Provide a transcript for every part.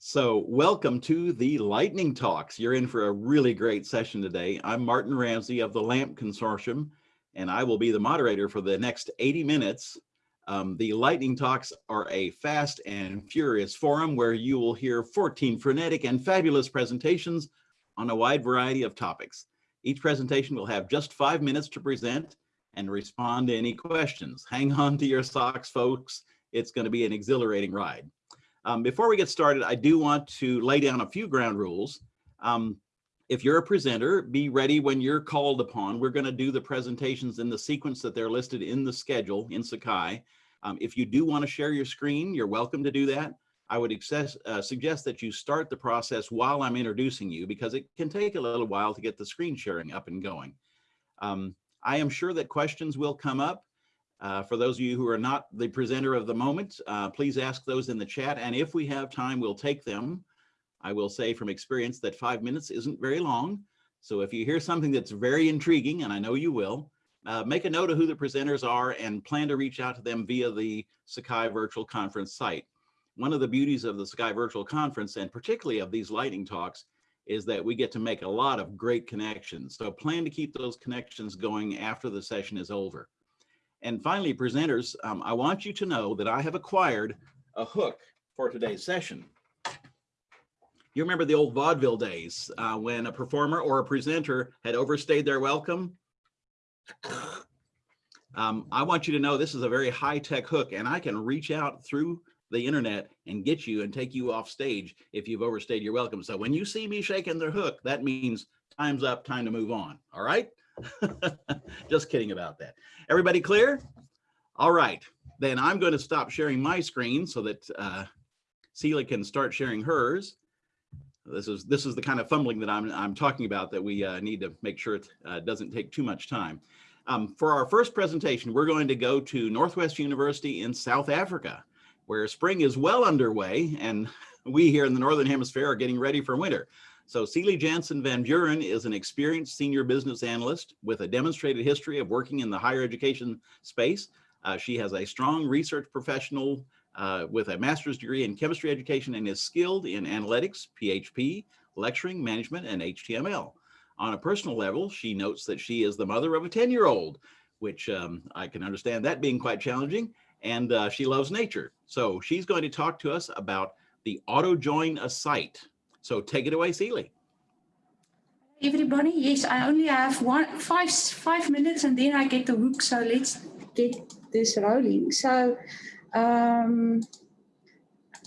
So welcome to the Lightning Talks. You're in for a really great session today. I'm Martin Ramsey of the LAMP Consortium, and I will be the moderator for the next 80 minutes. Um, the Lightning Talks are a fast and furious forum where you will hear 14 frenetic and fabulous presentations on a wide variety of topics. Each presentation will have just five minutes to present and respond to any questions. Hang on to your socks, folks. It's going to be an exhilarating ride. Um, before we get started, I do want to lay down a few ground rules. Um, if you're a presenter, be ready when you're called upon. We're going to do the presentations in the sequence that they're listed in the schedule in Sakai. Um, if you do want to share your screen, you're welcome to do that. I would access, uh, suggest that you start the process while I'm introducing you because it can take a little while to get the screen sharing up and going. Um, I am sure that questions will come up. Uh, for those of you who are not the presenter of the moment, uh, please ask those in the chat. And if we have time, we'll take them. I will say from experience that five minutes isn't very long. So if you hear something that's very intriguing, and I know you will, uh, make a note of who the presenters are and plan to reach out to them via the Sakai Virtual Conference site. One of the beauties of the Sakai Virtual Conference, and particularly of these lightning talks, is that we get to make a lot of great connections. So plan to keep those connections going after the session is over. And finally, presenters, um, I want you to know that I have acquired a hook for today's session. You remember the old vaudeville days uh, when a performer or a presenter had overstayed their welcome? Um, I want you to know this is a very high-tech hook and I can reach out through the internet and get you and take you off stage if you've overstayed your welcome. So when you see me shaking the hook, that means time's up, time to move on. All right. Just kidding about that. Everybody clear? All right, then I'm going to stop sharing my screen so that uh, Celia can start sharing hers. This is this is the kind of fumbling that I'm I'm talking about that we uh, need to make sure it uh, doesn't take too much time. Um, for our first presentation, we're going to go to Northwest University in South Africa, where spring is well underway and we here in the Northern Hemisphere are getting ready for winter. So Celie Jansen Van Buren is an experienced senior business analyst with a demonstrated history of working in the higher education space. Uh, she has a strong research professional uh, with a master's degree in chemistry education and is skilled in analytics, PHP, lecturing, management, and HTML. On a personal level, she notes that she is the mother of a 10-year-old, which um, I can understand that being quite challenging, and uh, she loves nature. So she's going to talk to us about the auto join a site. So take it away, Celie. Everybody, yes, I only have one five five minutes and then I get the hook. So let's get this rolling. So um,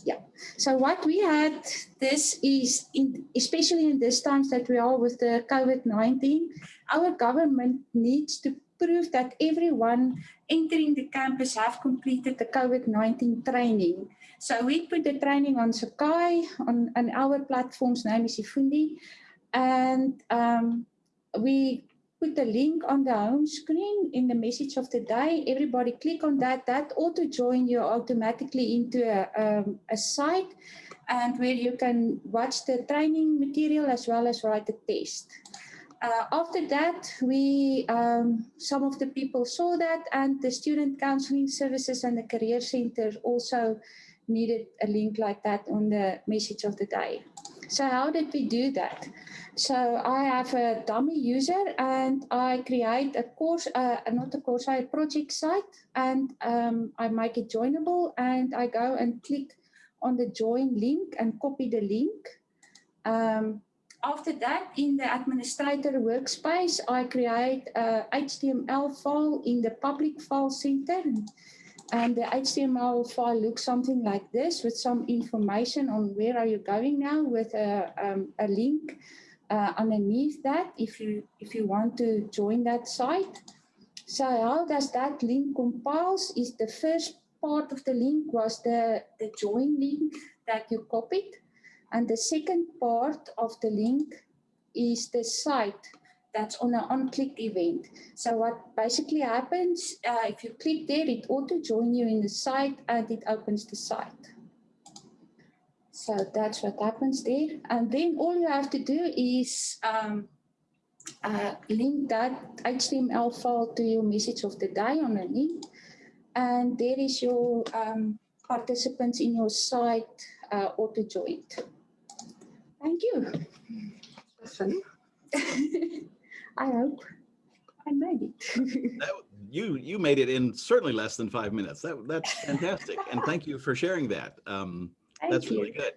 yeah, so what we had, this is, in, especially in this times that we are with the COVID-19, our government needs to prove that everyone entering the campus have completed the COVID-19 training. So we put the training on Sakai, on, on our platform's name is eFundi, and um, we put the link on the home screen in the message of the day. Everybody click on that. That auto join you automatically into a, um, a site and where you can watch the training material as well as write the test. Uh, after that, we um, some of the people saw that and the student counseling services and the career center also needed a link like that on the message of the day. So how did we do that? So I have a dummy user and I create a course, uh, not a course, a project site and um, I make it joinable and I go and click on the join link and copy the link. Um, after that, in the administrator workspace, I create a HTML file in the public file center. And the HTML file looks something like this with some information on where are you going now with a, um, a link uh, underneath that if you, if you want to join that site. So how does that link compiles is the first part of the link was the, the join link that you copied. And the second part of the link is the site that's on an on-click event. So what basically happens, uh, if you click there, it auto join you in the site and it opens the site. So that's what happens there. And then all you have to do is um, uh, link that HTML file to your message of the day on a link. And there is your um, participants in your site uh, auto-joined. Thank you. I hope I made it. That, you you made it in certainly less than five minutes. That that's fantastic, and thank you for sharing that. Um, that's you. really good.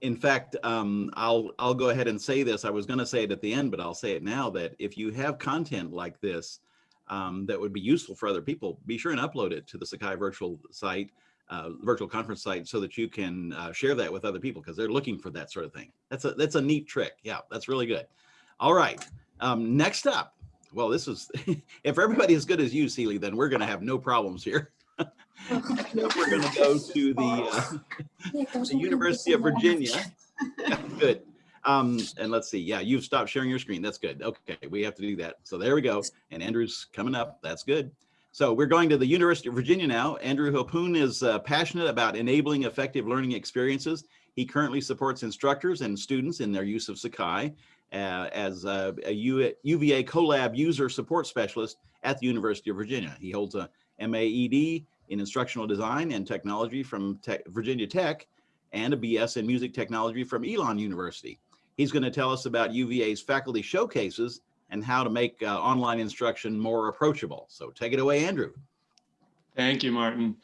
In fact, um, I'll I'll go ahead and say this. I was going to say it at the end, but I'll say it now. That if you have content like this um, that would be useful for other people, be sure and upload it to the Sakai virtual site, uh, virtual conference site, so that you can uh, share that with other people because they're looking for that sort of thing. That's a that's a neat trick. Yeah, that's really good. All right. Um, next up, well, this is if everybody is good as you, Seeley, then we're going to have no problems here. we're going to go to the uh, the University of Virginia. Good. Um, and let's see. Yeah, you've stopped sharing your screen. That's good. Okay, we have to do that. So there we go. And Andrew's coming up. That's good. So we're going to the University of Virginia now. Andrew Hopoon is uh, passionate about enabling effective learning experiences. He currently supports instructors and students in their use of Sakai uh, as a, UVA Collab user support specialist at the University of Virginia. He holds a MAED in instructional design and technology from Tech, Virginia Tech and a BS in music technology from Elon University. He's going to tell us about UVA's faculty showcases and how to make uh, online instruction more approachable. So take it away, Andrew. Thank you, Martin.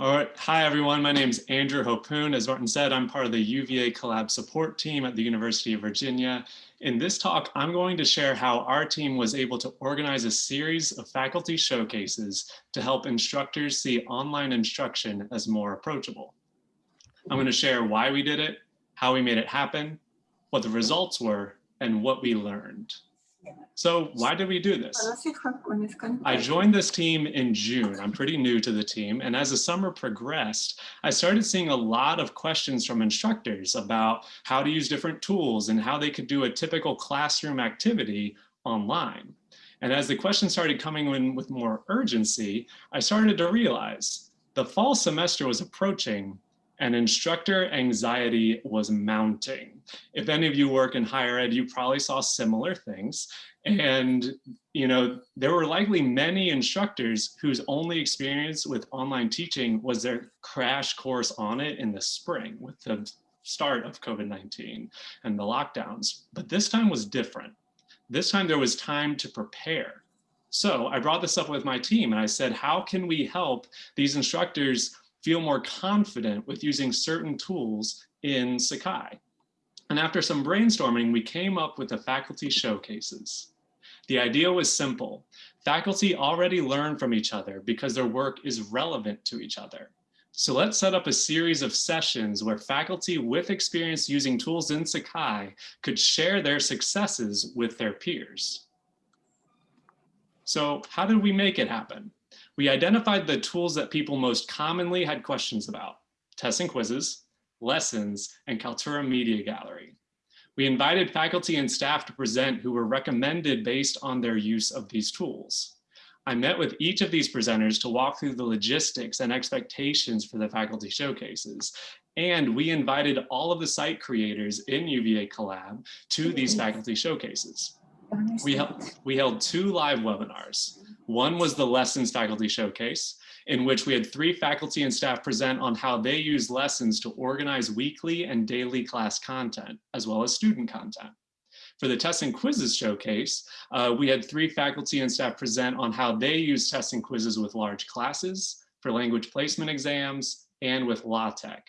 All right. Hi, everyone. My name is Andrew Hopoon. As Martin said, I'm part of the UVA Collab support team at the University of Virginia. In this talk, I'm going to share how our team was able to organize a series of faculty showcases to help instructors see online instruction as more approachable. I'm going to share why we did it, how we made it happen, what the results were, and what we learned. So why did we do this? I joined this team in June. I'm pretty new to the team. And as the summer progressed, I started seeing a lot of questions from instructors about how to use different tools and how they could do a typical classroom activity online. And as the questions started coming in with more urgency, I started to realize the fall semester was approaching and instructor anxiety was mounting. If any of you work in higher ed, you probably saw similar things. Hmm. And, you know, there were likely many instructors whose only experience with online teaching was their crash course on it in the spring with the start of COVID-19 and the lockdowns. But this time was different. This time there was time to prepare. So I brought this up with my team and I said, how can we help these instructors feel more confident with using certain tools in Sakai? And after some brainstorming, we came up with the faculty showcases. The idea was simple. Faculty already learn from each other because their work is relevant to each other. So let's set up a series of sessions where faculty with experience using tools in Sakai could share their successes with their peers. So how did we make it happen? We identified the tools that people most commonly had questions about, tests and quizzes, lessons, and Kaltura Media Gallery. We invited faculty and staff to present who were recommended based on their use of these tools. I met with each of these presenters to walk through the logistics and expectations for the faculty showcases. And we invited all of the site creators in UVA Collab to these faculty showcases. We held, we held two live webinars. One was the Lessons Faculty Showcase, in which we had three faculty and staff present on how they use lessons to organize weekly and daily class content, as well as student content. For the tests and quizzes showcase, uh, we had three faculty and staff present on how they use tests and quizzes with large classes, for language placement exams, and with LaTeX.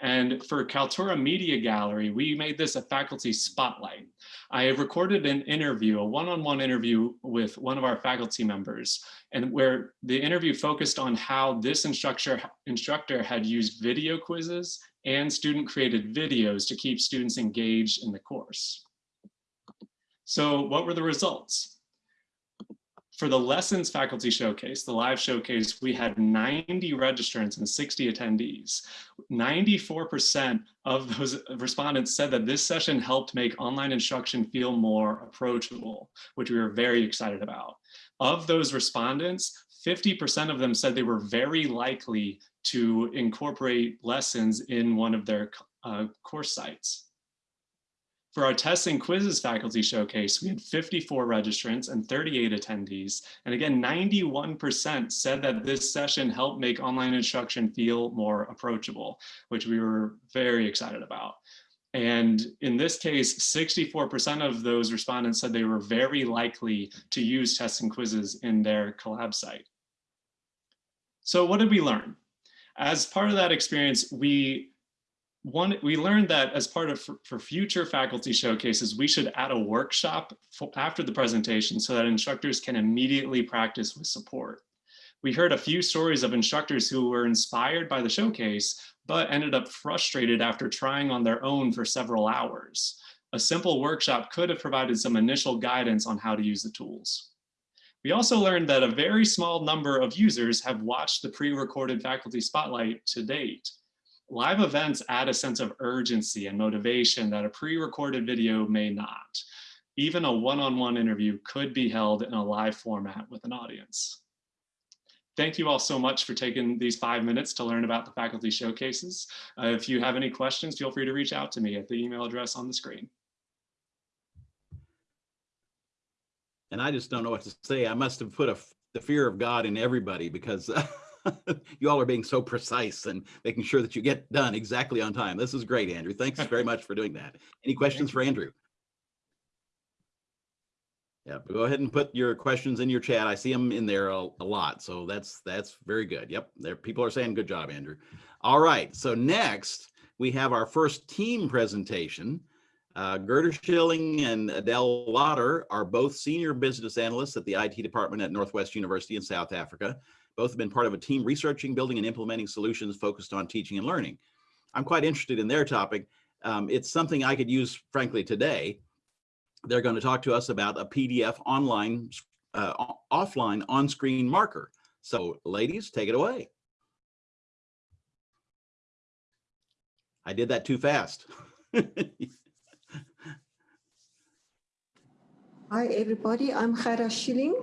And for Kaltura Media Gallery, we made this a faculty spotlight. I have recorded an interview, a one-on-one -on -one interview with one of our faculty members, and where the interview focused on how this instructor, instructor had used video quizzes and student-created videos to keep students engaged in the course. So what were the results? For the lessons faculty showcase, the live showcase, we had 90 registrants and 60 attendees. 94% of those respondents said that this session helped make online instruction feel more approachable, which we were very excited about. Of those respondents, 50% of them said they were very likely to incorporate lessons in one of their uh, course sites. For our tests and quizzes faculty showcase, we had 54 registrants and 38 attendees. And again, 91% said that this session helped make online instruction feel more approachable, which we were very excited about. And in this case, 64% of those respondents said they were very likely to use tests and quizzes in their collab site. So what did we learn? As part of that experience, we one, we learned that as part of for, for future faculty showcases, we should add a workshop for, after the presentation so that instructors can immediately practice with support. We heard a few stories of instructors who were inspired by the showcase, but ended up frustrated after trying on their own for several hours. A simple workshop could have provided some initial guidance on how to use the tools. We also learned that a very small number of users have watched the pre-recorded faculty spotlight to date. Live events add a sense of urgency and motivation that a pre-recorded video may not. Even a one-on-one -on -one interview could be held in a live format with an audience. Thank you all so much for taking these five minutes to learn about the faculty showcases. Uh, if you have any questions, feel free to reach out to me at the email address on the screen. And I just don't know what to say. I must have put a, the fear of God in everybody because you all are being so precise and making sure that you get done exactly on time. This is great, Andrew. Thanks very much for doing that. Any questions for Andrew? Yeah, go ahead and put your questions in your chat. I see them in there a, a, lot, so that's that's very good. Yep, there people are saying good job, Andrew. All right, so next we have our first team presentation. Uh, Gerda Schilling and Adele Lauder are both senior business analysts at the IT department at Northwest University in South Africa. Both have been part of a team researching, building, and implementing solutions focused on teaching and learning. I'm quite interested in their topic. Um, it's something I could use, frankly, today they're going to talk to us about a PDF online, uh, offline on-screen marker. So ladies, take it away. I did that too fast. Hi, everybody. I'm Gerda Schilling.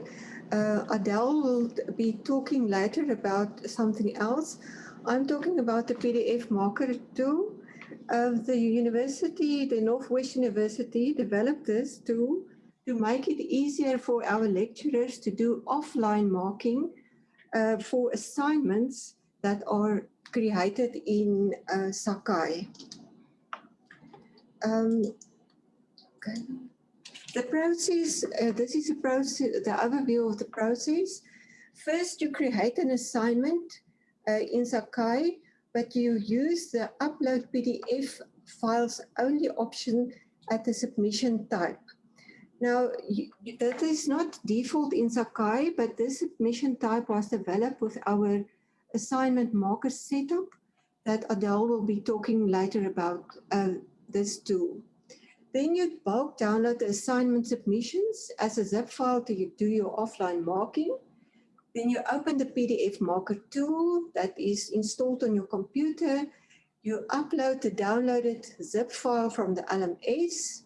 Uh, Adele will be talking later about something else. I'm talking about the PDF marker tool of the university, the Northwest University developed this tool to make it easier for our lecturers to do offline marking uh, for assignments that are created in uh, Sakai. Um, okay. The process, uh, this is a process, the overview of the process. First, you create an assignment uh, in Sakai but you use the upload PDF files only option at the submission type. Now, you, that is not default in Sakai, but this submission type was developed with our assignment marker setup that Adele will be talking later about uh, this tool. Then you bulk download the assignment submissions as a zip file to do your offline marking. Then you open the PDF marker tool that is installed on your computer. You upload the downloaded zip file from the LMS.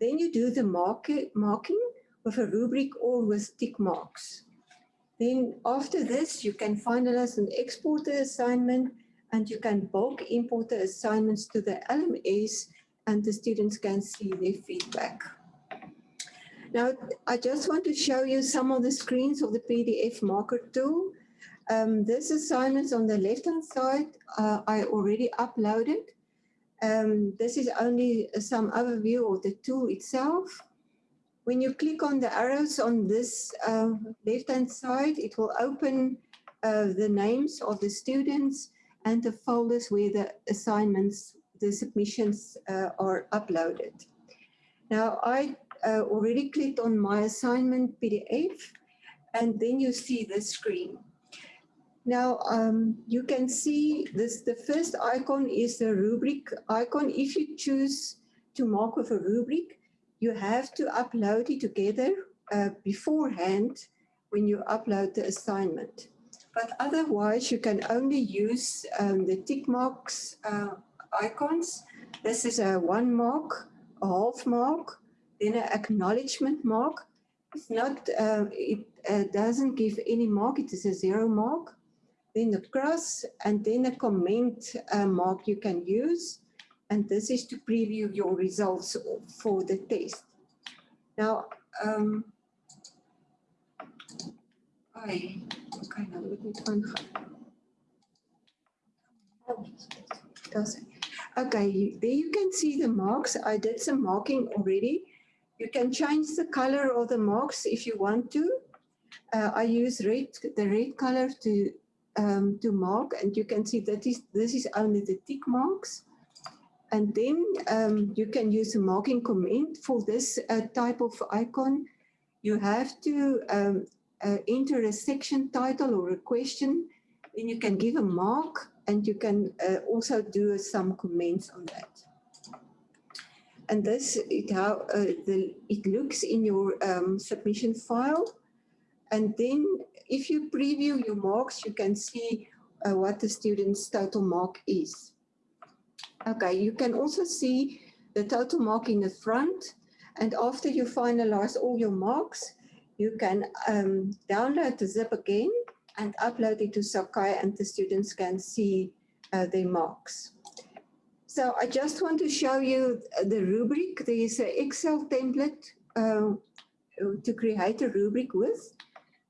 Then you do the market, marking with a rubric or with tick marks. Then after this, you can finalize and export the assignment and you can bulk import the assignments to the LMS and the students can see their feedback. Now, I just want to show you some of the screens of the PDF marker tool. Um, this assignment on the left-hand side, uh, I already uploaded. Um, this is only some overview of the tool itself. When you click on the arrows on this uh, left-hand side, it will open uh, the names of the students and the folders where the assignments, the submissions uh, are uploaded. Now, I uh, already clicked on my assignment PDF and then you see the screen. Now um, you can see this, the first icon is the rubric icon. If you choose to mark with a rubric, you have to upload it together uh, beforehand when you upload the assignment. But otherwise, you can only use um, the tick marks uh, icons. This is a one mark, a half mark, then an acknowledgement mark. It's not, uh, it uh, doesn't give any mark, it is a zero mark. Then the cross and then a comment uh, mark you can use. And this is to preview your results for the test. Now, um, I, okay, nou moet net aangaan. Does it? Okay, there you can see the marks. I did some marking already. You can change the color of the marks if you want to. Uh, I use red, the red color to um, to mark, and you can see that is this is only the tick marks. And then um, you can use a marking comment for this uh, type of icon. You have to um, uh, enter a section title or a question. Then you can give a mark and you can uh, also do some comments on that. And this it how uh, the it looks in your um, submission file. And then if you preview your marks, you can see uh, what the student's total mark is. Okay, you can also see the total mark in the front. And after you finalize all your marks, you can um, download the zip again and upload it to Sakai and the students can see uh, their marks. So I just want to show you the rubric. There is an Excel template uh, to create a rubric with.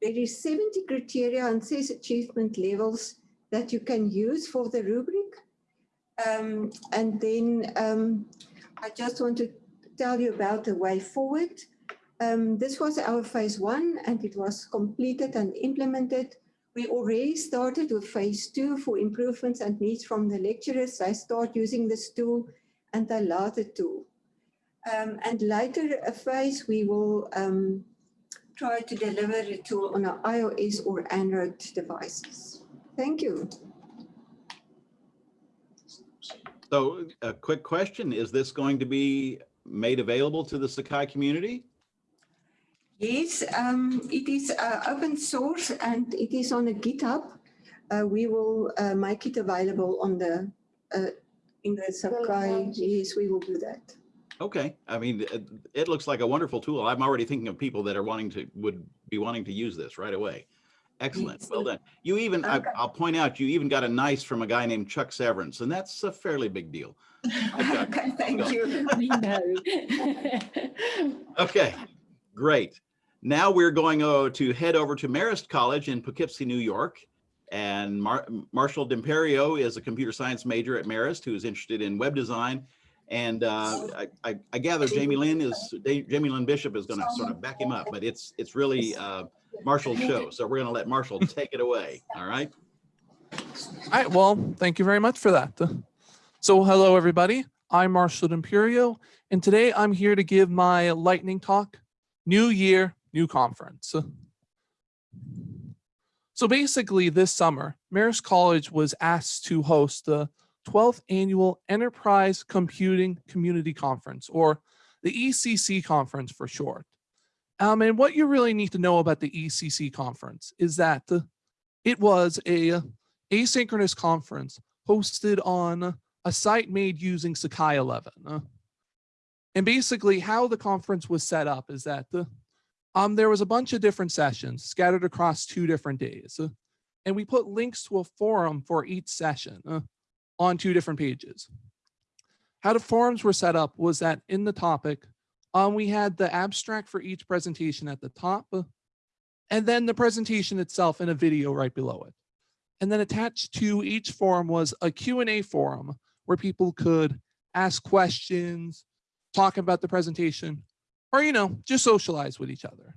There is 70 criteria and six achievement levels that you can use for the rubric. Um, and then um, I just want to tell you about the way forward. Um, this was our phase one and it was completed and implemented. We already started with phase two for improvements and needs from the lecturers. They start using this tool and they love the tool. Um, and later a phase we will um, try to deliver the tool on our iOS or Android devices. Thank you. So a quick question, is this going to be made available to the Sakai community? Yes, um, it is uh, open source and it is on a GitHub. Uh, we will uh, make it available on the uh, in the Sakai. Yes, we will do that. Okay, I mean, it, it looks like a wonderful tool. I'm already thinking of people that are wanting to, would be wanting to use this right away. Excellent, well done. You even, I- Okay. I'll point out, you even got a nice from a guy named Chuck Severance, and that's a fairly big deal. Okay. Okay, thank you. We know. Okay, great. Now we're going uh, to head over to Marist College in Poughkeepsie, New York. And Mar Marshall D'Imperio is a computer science major at Marist who is interested in web design. And uh, I, I, I gather Jamie Lynn is, Jamie Lynn Bishop is going to sort of back him up, but it's, it's really uh, Marshall's show. So we're going to let Marshall take it away. All right. All right, well, thank you very much for that. So hello, everybody. I'm Marshall D'Imperio, and today I'm here to give my lightning talk, New Year, New Conference. So basically this summer, Marist College was asked to host the 12th Annual Enterprise Computing Community Conference, or the ECC Conference for short. Um, and what you really need to know about the ECC Conference is that it was a asynchronous conference hosted on a site made using Sakai 11. uh, And basically how the conference was set up is that the, um, there was a bunch of different sessions scattered across two different days. uh, And we put links to a forum for each session uh, on two different pages. How the forums were set up was that in the topic, um, we had the abstract for each presentation at the top, uh, and then the presentation itself in a video right below it. And then attached to each forum was a Q&A forum where people could ask questions, talk about the presentation, or, you know, just socialize with each other.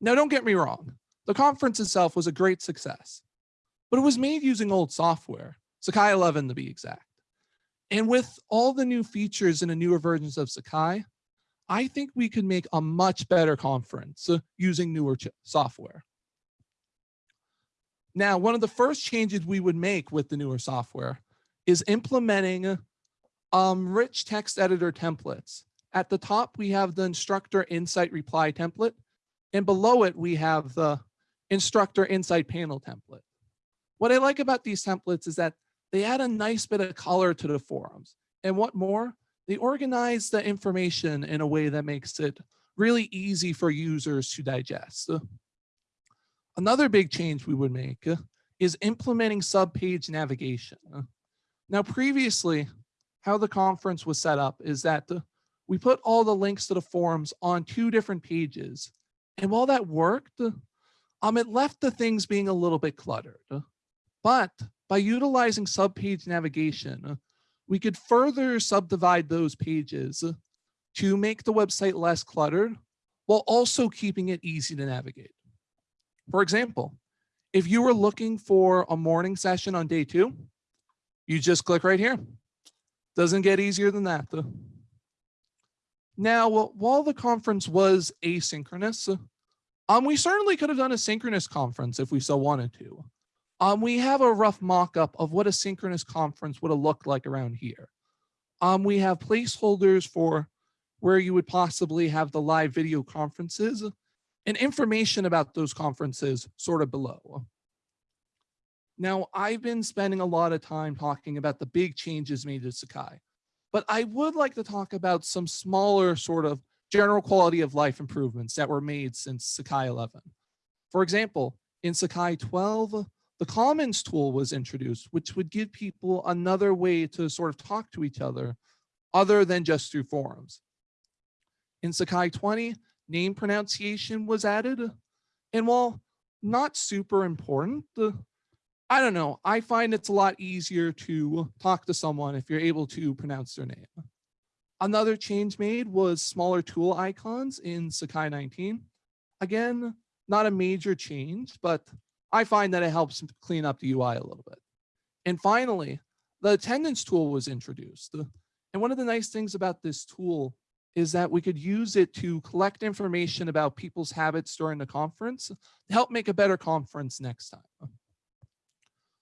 Now, don't get me wrong. The conference itself was a great success, but it was made using old software, Sakai 11 to be exact. And with all the new features in the newer versions of Sakai, I think we could make a much better conference uh, using newer software. Now, one of the first changes we would make with the newer software is implementing um, rich text editor templates. At the top, we have the instructor insight reply template, and below it, we have the instructor insight panel template. What I like about these templates is that they add a nice bit of color to the forums. And what more, they organize the information in a way that makes it really easy for users to digest. Another big change we would make is implementing subpage navigation. Now, previously, how the conference was set up is that the, we put all the links to the forums on two different pages. And while that worked, um, it left the things being a little bit cluttered. But by utilizing subpage navigation, we could further subdivide those pages to make the website less cluttered while also keeping it easy to navigate. For example, if you were looking for a morning session on day two, you just click right here. Doesn't get easier than that. Though. Now, while the conference was asynchronous, um, we certainly could have done a synchronous conference if we so wanted to. Um, we have a rough mock-up of what a synchronous conference would have looked like around here. Um, we have placeholders for where you would possibly have the live video conferences and information about those conferences sort of below. Now, I've been spending a lot of time talking about the big changes made to Sakai, but I would like to talk about some smaller sort of general quality of life improvements that were made since Sakai 11. For example, in Sakai 12, the Commons tool was introduced, which would give people another way to sort of talk to each other other than just through forums. In Sakai 20, name pronunciation was added. And while not super important, I don't know, I find it's a lot easier to talk to someone if you're able to pronounce their name. Another change made was smaller tool icons in Sakai 19. Again, not a major change, but I find that it helps clean up the UI a little bit. And finally, the attendance tool was introduced. And one of the nice things about this tool is that we could use it to collect information about people's habits during the conference to help make a better conference next time.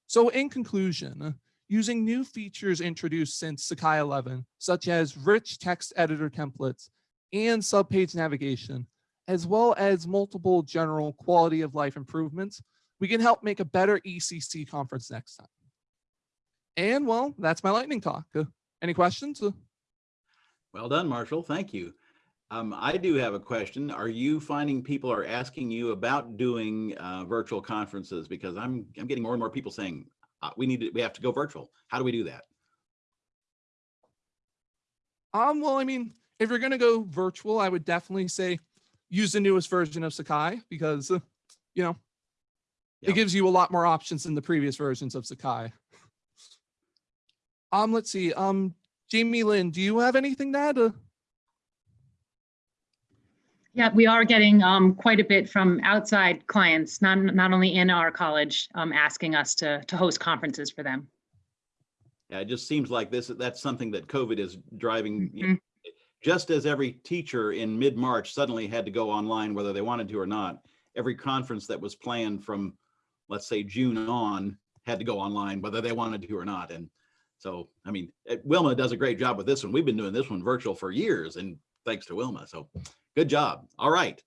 So in conclusion, using new features introduced since Sakai 11, such as rich text editor templates and subpage navigation, as well as multiple general quality of life improvements, we can help make a better ECC conference next time. And well, that's my lightning talk. Any questions? Well done, Marshall. Thank you. Um, I do have a question. Are you finding people are asking you about doing uh, virtual conferences? Because I'm I'm getting more and more people saying uh, we need to, we have to go virtual. How do we do that? Um, well, I mean, if you're going to go virtual, I would definitely say use the newest version of Sakai because, uh, you know, Yep. It gives you a lot more options than the previous versions of Sakai. Um, let's see. Um, Jamie Lynn, do you have anything to add? Yeah, we are getting um, quite a bit from outside clients, not not only in our college, um, asking us to to host conferences for them. Yeah, it just seems like this that's something that COVID is driving. Mm -hmm. you know, just as every teacher in mid March suddenly had to go online, whether they wanted to or not, every conference that was planned from let's say June on had to go online, whether they wanted to or not. And so, I mean, Wilma does a great job with this one. We've been doing this one virtual for years and thanks to Wilma. So good job. All right.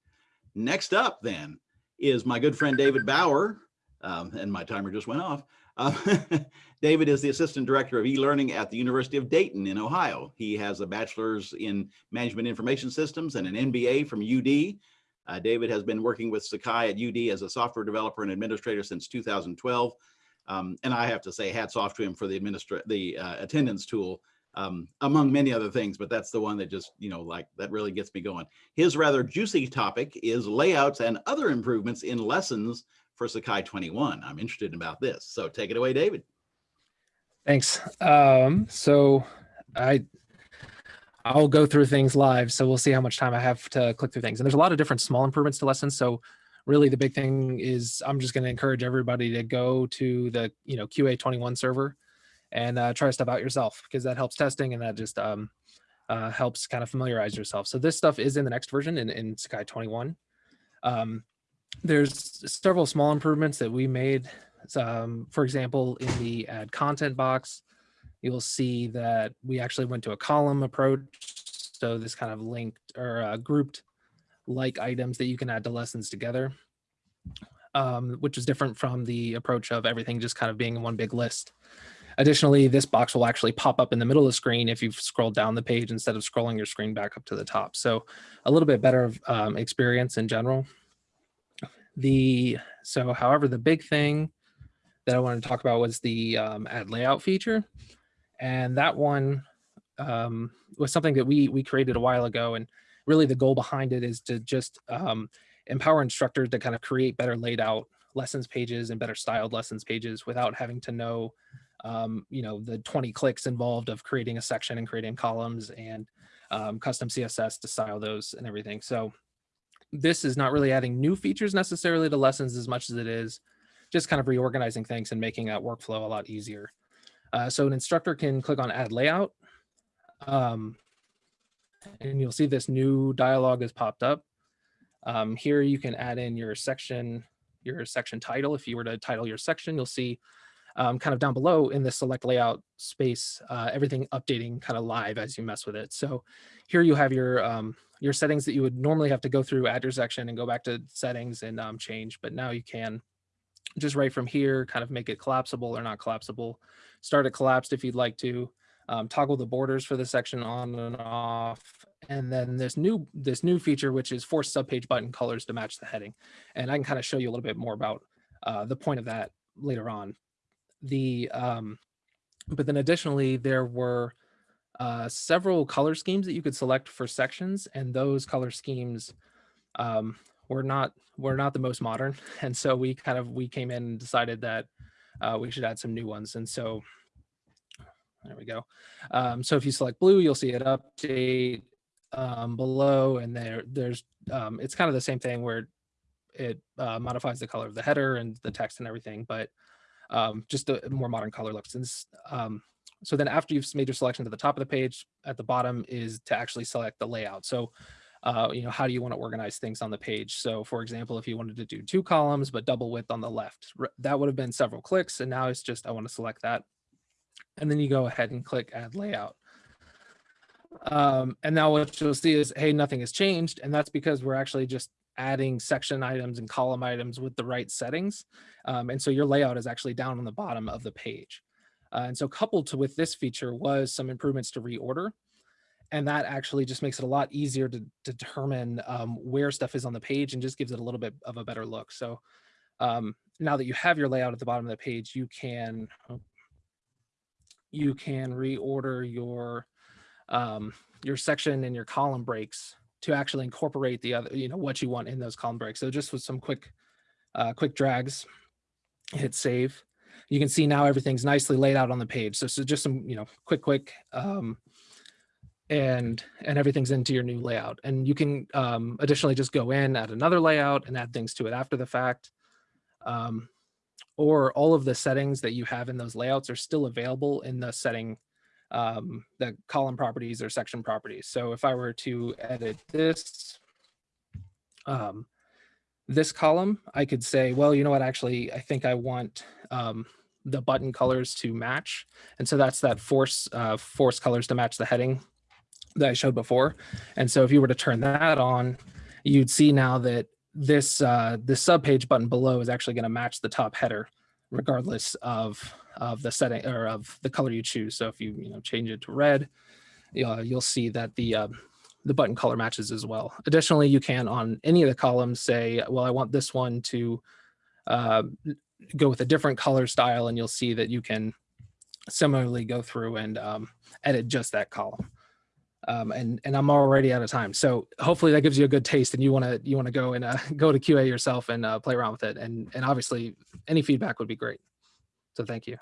Next up then is my good friend David Bauer. Um, and my timer just went off. Uh, David is the Assistant Director of e-learning at the University of Dayton in Ohio. He has a bachelor's in management information systems and an MBA from UD. Uh, David has been working with Sakai at UD as a software developer and administrator since 2012. Um, and I have to say hats off to him for the administra the uh, attendance tool, um, among many other things, but that's the one that just, you know, like that really gets me going. His rather juicy topic is layouts and other improvements in lessons for Sakai 21. I'm interested about this. So take it away, David. Thanks. Um, so I I'll go through things live. So we'll see how much time I have to click through things. And there's a lot of different small improvements to lessons. So really the big thing is I'm just going to encourage everybody to go to the, you know, QA21 server and uh, try stuff out yourself because that helps testing and that just um, uh, helps kind of familiarize yourself. So this stuff is in the next version in, in Sakai 21. Um, there's several small improvements that we made. Um, for example, in the add content box, you'll see that we actually went to a column approach. So this kind of linked or uh, grouped like items that you can add to lessons together, um, which is different from the approach of everything just kind of being in one big list. Additionally, this box will actually pop up in the middle of the screen if you've scrolled down the page instead of scrolling your screen back up to the top. So a little bit better um, experience in general. The So however, the big thing that I wanted to talk about was the um, add layout feature. And that one, um, was something that we we created a while ago, and really the goal behind it is to just um, empower instructors to kind of create better laid out lessons pages and better styled lessons pages without having to know, um, you know, the 20 clicks involved of creating a section and creating columns and um, custom CSS to style those and everything. So this is not really adding new features necessarily to lessons as much as it is just kind of reorganizing things and making that workflow a lot easier. Uh, so an instructor can click on add layout. Um, and you'll see this new dialog has popped up. Um, here you can add in your section, your section title. If you were to title your section, you'll see um, kind of down below in the select layout space, uh, everything updating kind of live as you mess with it. So here you have your um, your settings that you would normally have to go through add your section and go back to settings and um, change, but now you can just right from here, kind of make it collapsible or not collapsible. Start it collapsed if you'd like to. Um, toggle the borders for the section on and off. And then this new this new feature, which is force subpage button colors to match the heading. And I can kind of show you a little bit more about uh, the point of that later on. The um, but then additionally, there were uh, several color schemes that you could select for sections, and those color schemes um, were not were not the most modern, and so we kind of we came in and decided that uh, we should add some new ones, and so there we go. Um, so if you select blue, you'll see it update um, below, and there there's um, it's kind of the same thing where it uh, modifies the color of the header and the text and everything, but um, just a more modern color looks. And um, so then after you've made your selection to the top of the page, at the bottom is to actually select the layout. So uh, you know, how do you want to organize things on the page? So for example, if you wanted to do two columns, but double width on the left, that would have been several clicks. And now it's just, I want to select that. And then you go ahead and click add layout. Um, and now what you'll see is, hey, nothing has changed. And that's because we're actually just adding section items and column items with the right settings. Um, and so your layout is actually down on the bottom of the page. Uh, and so coupled to with this feature was some improvements to reorder and that actually just makes it a lot easier to, to determine um, where stuff is on the page and just gives it a little bit of a better look. So um, now that you have your layout at the bottom of the page, you can you can reorder your um, your section and your column breaks to actually incorporate the other, you know, what you want in those column breaks. So just with some quick uh, quick drags, hit save. You can see now everything's nicely laid out on the page. So, so just some, you know, quick, quick um, and and everything's into your new layout. And you can um, additionally just go in, add another layout and add things to it after the fact. Um, or all of the settings that you have in those layouts are still available in the setting, um, the column properties or section properties. So if I were to edit this, um, this column, I could say, well, you know what, actually, I think I want um, the button colors to match. And so that's that force, uh, force colors to match the heading that I showed before. And so if you were to turn that on, you'd see now that this uh, this subpage button below is actually going to match the top header, regardless of of the setting or of the color you choose. So if you you know change it to red, uh, you'll see that the uh, the button color matches as well. Additionally, you can on any of the columns say, well, I want this one to uh, go with a different color style, and you'll see that you can similarly go through and um, edit just that column um, and and I'm already out of time. So hopefully that gives you a good taste, and you want to you want to go and uh, go to QA yourself and uh, play around with it. And and obviously any feedback would be great. So thank you.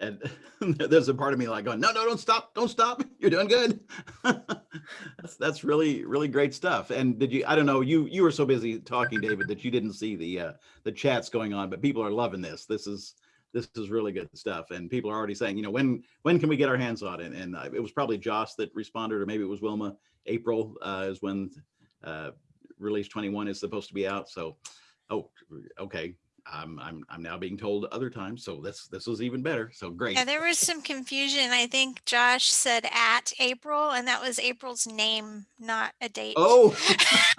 And there's a part of me like going, no, no, don't stop, don't stop. You're doing good. that's that's really really great stuff. And did you? I don't know. You you were so busy talking, David, that you didn't see the uh, the chats going on. But people are loving this. This is this is really good stuff. And people are already saying, you know, when when can we get our hands on it? And uh, it was probably Joss that responded, or maybe it was Wilma. April uh, is when uh, release 21 is supposed to be out. So, oh, okay. I'm, I'm, I'm now being told other times. So this, this was even better. So great. Yeah, there was some confusion. I think Josh said at April and that was April's name, not a date. Oh,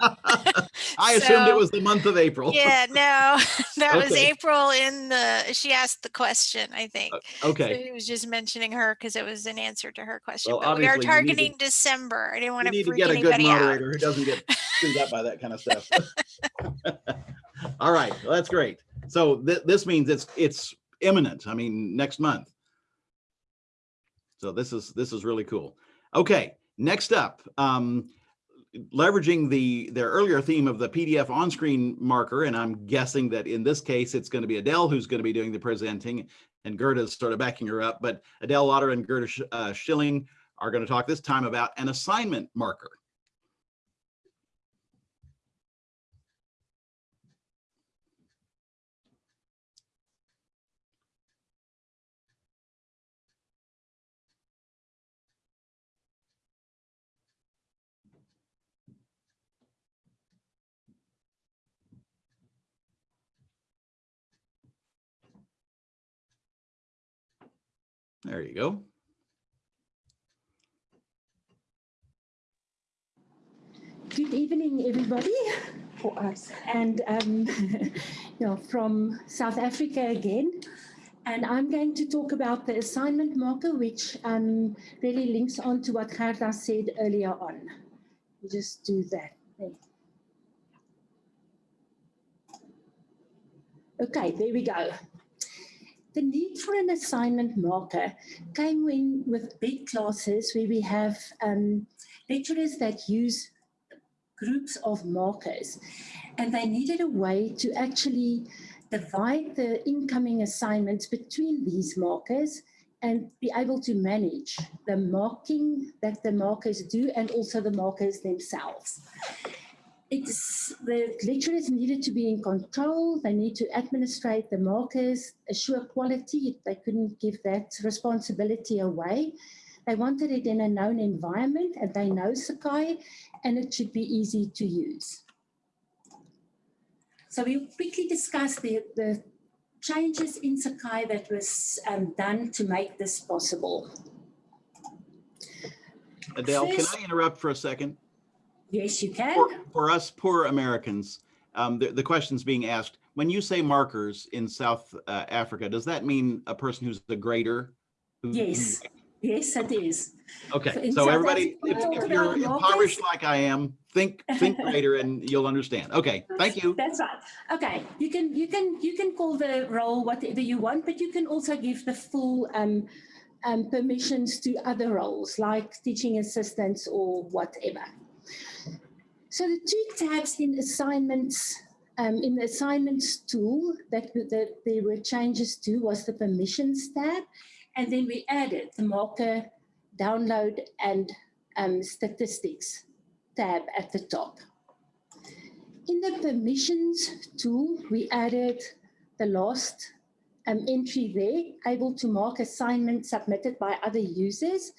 I assumed it was the month of April. Yeah, no, that was April in the, she asked the question, I think. Uh, so Okay. he was just mentioning her because it was an answer to her question. Well, But we are need to- targeting December. I didn't want to need to get a good anybody out. moderator who doesn't get screwed up by that kind of stuff. All right, well, that's great. So th this means it's, it's imminent. I mean, next month. So this is this is really cool. Okay, next up, um, leveraging the their earlier theme of the PDF on-screen marker, and I'm guessing that in this case it's going to be Adele who's going to be doing the presenting, and Gerda's sort of backing her up. But Adele Lauder and Gerda uh, Schilling are going to talk this time about an assignment marker. There you go. Good evening, everybody, for us, and um, you know, from South Africa again. And I'm going to talk about the assignment marker, which um, really links on to what Gerda said earlier on. You just do that. Okay, there we go. The need for an assignment marker came in with big classes where we have um, lecturers that use groups of markers and they needed a way to actually divide the incoming assignments between these markers and be able to manage the marking that the markers do and also the markers themselves. It's, the lecturers needed to be in control, they need to administrate the markers, assure quality, they couldn't give that responsibility away. They wanted it in a known environment and they know Sakai and it should be easy to use. So we'll quickly discuss the, the changes in Sakai that was um, done to make this possible. Adele, First- can I interrupt for a second? Yes, you can. For, for us poor Americans, um, the, the question's being asked, when you say markers in South uh, Africa, does that mean a person who's the grader? who- Yes, yes, it is. Okay, In so South everybody, Africa, if, if you're impoverished like I am, think, think grader and you'll understand. Okay, thank you. That's right. Okay, you can you can you can call the role whatever you want, but you can also give the full um, um, permissions to other roles like teaching assistants or whatever. So the two tabs in assignments, um, in the assignments tool that, that there were changes to was the permissions tab. And then we added the marker, download and um, statistics tab at the top. In the permissions tool, we added the last um, entry there, able to mark assignments submitted by other users.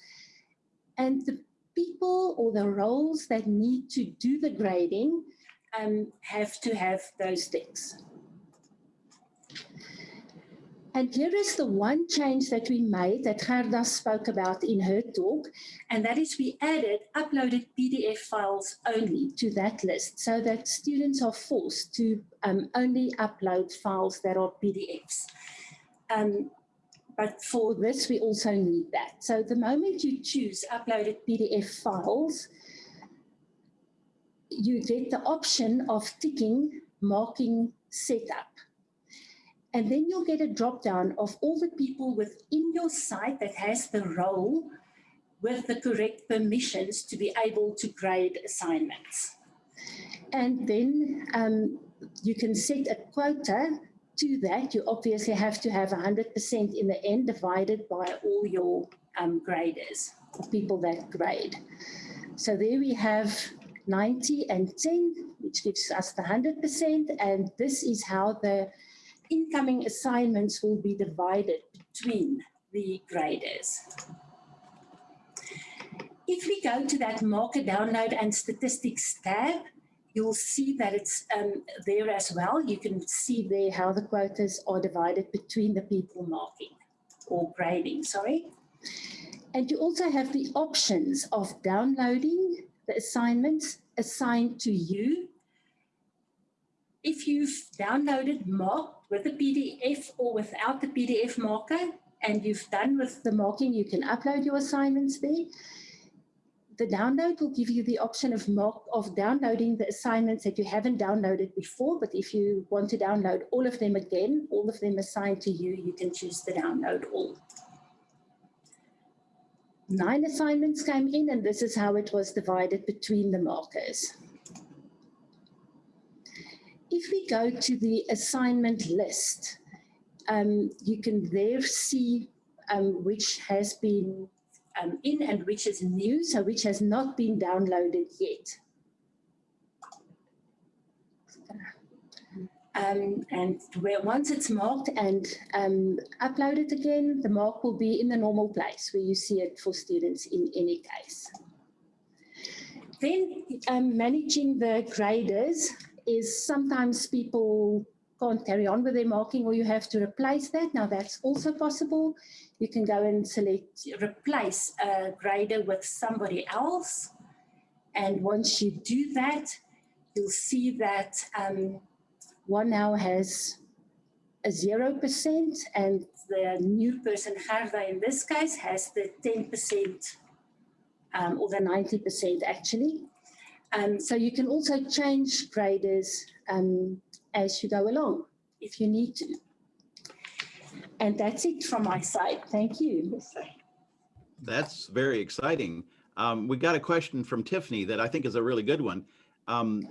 And the people or the roles that need to do the grading um, have to have those things. And here is the one change that we made that Gerda spoke about in her talk, and that is we added uploaded PDF files only to that list so that students are forced to um, only upload files that are PDFs. Um, but for this, we also need that. So the moment you choose uploaded PDF files, you get the option of ticking marking setup. And then you'll get a drop down of all the people within your site that has the role with the correct permissions to be able to grade assignments. And then um, you can set a quota to that. You obviously have to have 100% in the end divided by all your um, graders, people that grade. So there we have 90 and 10, which gives us the 100%. And this is how the incoming assignments will be divided between the graders. If we go to that marker download and statistics tab, you'll see that it's um, there as well. You can see there how the quotas are divided between the people marking or grading, sorry. And you also have the options of downloading the assignments assigned to you. If you've downloaded marked with a PDF or without the PDF marker, and you've done with the marking, you can upload your assignments there. The download will give you the option of of downloading the assignments that you haven't downloaded before, but if you want to download all of them again, all of them assigned to you, you can choose the download all. nine assignments came in and this is how it was divided between the markers. If we go to the assignment list, um, you can there see um, which has been um, in and which is new, so which has not been downloaded yet. Um, and where once it's marked and um, uploaded again, the mark will be in the normal place where you see it for students in any case. Then um, managing the graders is sometimes people can't carry on with their marking or you have to replace that. Now that's also possible. You can go and select replace a grader with somebody else. And once you do that, you'll see that um, one now has a 0% and the new person, Gerda in this case, has the 10% um, or the 90% actually. Um, so you can also change graders um, as you go along if you need to. And that's it from my side. Thank you. That's very exciting. Um, we got a question from Tiffany that I think is a really good one. Um,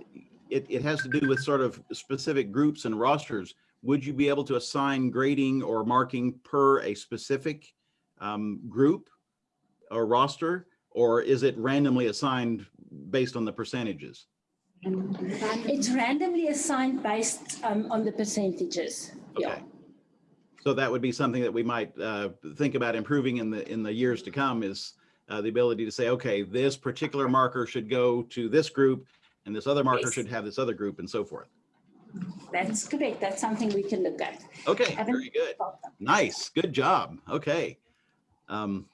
it, it has to do with sort of specific groups and rosters. Would you be able to assign grading or marking per a specific um, group or roster? Or is it randomly assigned based on the percentages? It's randomly assigned based um, on the percentages. Yeah. Okay. So that would be something that we might uh, think about improving in the in the years to come is uh, the ability to say, okay, this particular marker should go to this group and this other marker Yes. should have this other group and so forth. That's correct. That's something we can look at. Okay, very good. Nice, good job. Okay. Um,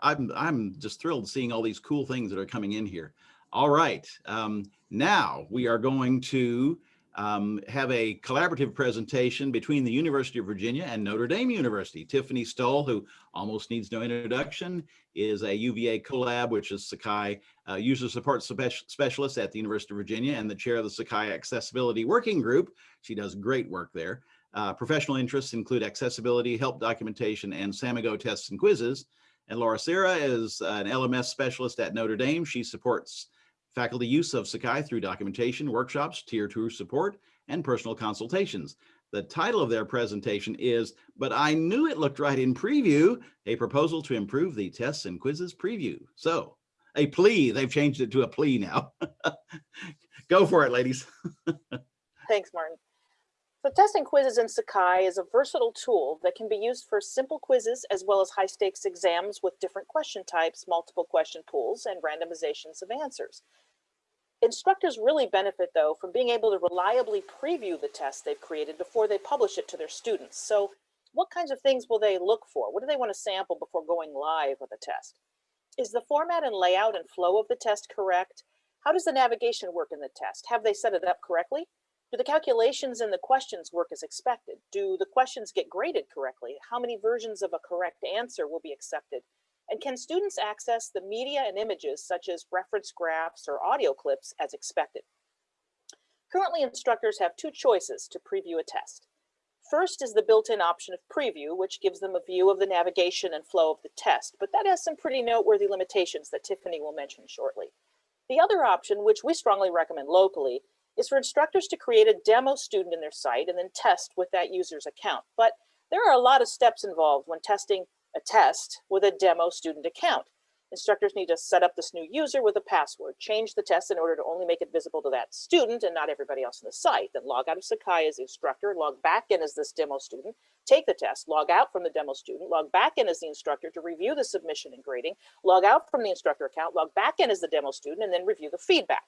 I'm, I'm just thrilled seeing all these cool things that are coming in here. All right, um, now we are going to um, have a collaborative presentation between the University of Virginia and Notre Dame University. Tiffany Stoll, who almost needs no introduction, is a UVA Collab, which is Sakai uh, user support specialist at the University of Virginia and the chair of the Sakai Accessibility Working Group. She does great work there. Uh, professional interests include accessibility, help documentation, and Samigo tests and quizzes. And Laura Serra is an LMS specialist at Notre Dame. She supports faculty use of Sakai through documentation, workshops, tier two support, and personal consultations. The title of their presentation is, but I knew it looked right in preview, a proposal to improve the tests and quizzes preview. So a plea, they've changed it to a plea now. Go for it, ladies. Thanks, Martin. So testing quizzes in Sakai is a versatile tool that can be used for simple quizzes as well as high stakes exams with different question types, multiple question pools, and randomizations of answers. Instructors really benefit though from being able to reliably preview the test they've created before they publish it to their students. So what kinds of things will they look for? What do they want to sample before going live with a test? Is the format and layout and flow of the test correct? How does the navigation work in the test? Have they set it up correctly? Do the calculations and the questions work as expected? Do the questions get graded correctly? How many versions of a correct answer will be accepted? And can students access the media and images such as reference graphs or audio clips as expected? Currently, instructors have two choices to preview a test. First is the built-in option of preview, which gives them a view of the navigation and flow of the test, but that has some pretty noteworthy limitations that Tiffany will mention shortly. The other option, which we strongly recommend locally, is for instructors to create a demo student in their site and then test with that user's account. But there are a lot of steps involved when testing a test with a demo student account. Instructors need to set up this new user with a password, change the test in order to only make it visible to that student and not everybody else on the site, then log out of Sakai as the instructor, log back in as this demo student, take the test, log out from the demo student, log back in as the instructor to review the submission and grading, log out from the instructor account, log back in as the demo student, and then review the feedback.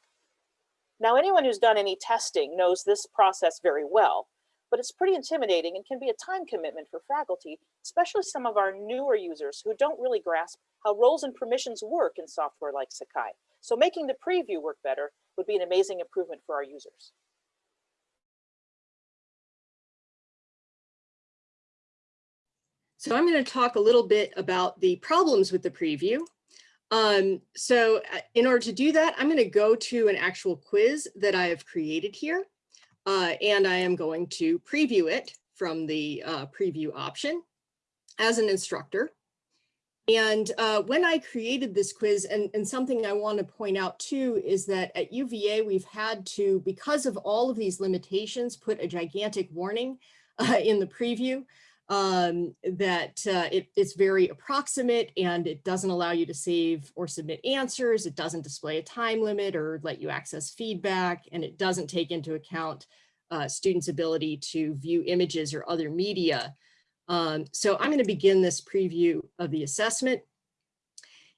Now, anyone who's done any testing knows this process very well, but it's pretty intimidating and can be a time commitment for faculty, especially some of our newer users who don't really grasp how roles and permissions work in software like Sakai. So making the preview work better would be an amazing improvement for our users. So I'm going to talk a little bit about the problems with the preview. Um, so uh, in order to do that, I'm going to go to an actual quiz that I have created here. Uh, and I am going to preview it from the uh, preview option as an instructor. And uh, when I created this quiz, and, and something I want to point out too, is that at UVA, we've had to, because of all of these limitations, put a gigantic warning uh, in the preview um, that uh, it, it's very approximate and it doesn't allow you to save or submit answers. It doesn't display a time limit or let you access feedback, and it doesn't take into account uh, students' ability to view images or other media. Um, so I'm going to begin this preview of the assessment.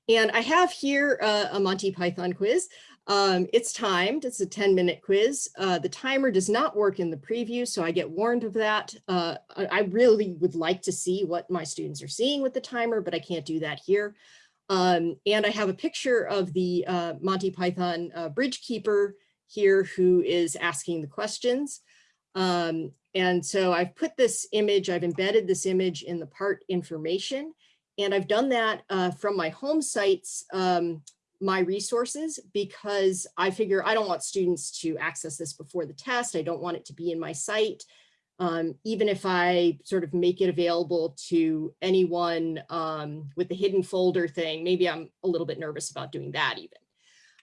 And I have here uh, a Monty Python quiz. Um, it's timed, it's a 10 minute quiz. Uh, the timer does not work in the preview, so I get warned of that. Uh, I really would like to see what my students are seeing with the timer, but I can't do that here. Um, and I have a picture of the uh, Monty Python uh, bridge keeper here who is asking the questions. Um, and so I've put this image, I've embedded this image in the part information, and I've done that uh, from my home sites, um, my resources, because I figure I don't want students to access this before the test. I don't want it to be in my site. Um, even if I sort of make it available to anyone um, with the hidden folder thing, maybe I'm a little bit nervous about doing that even.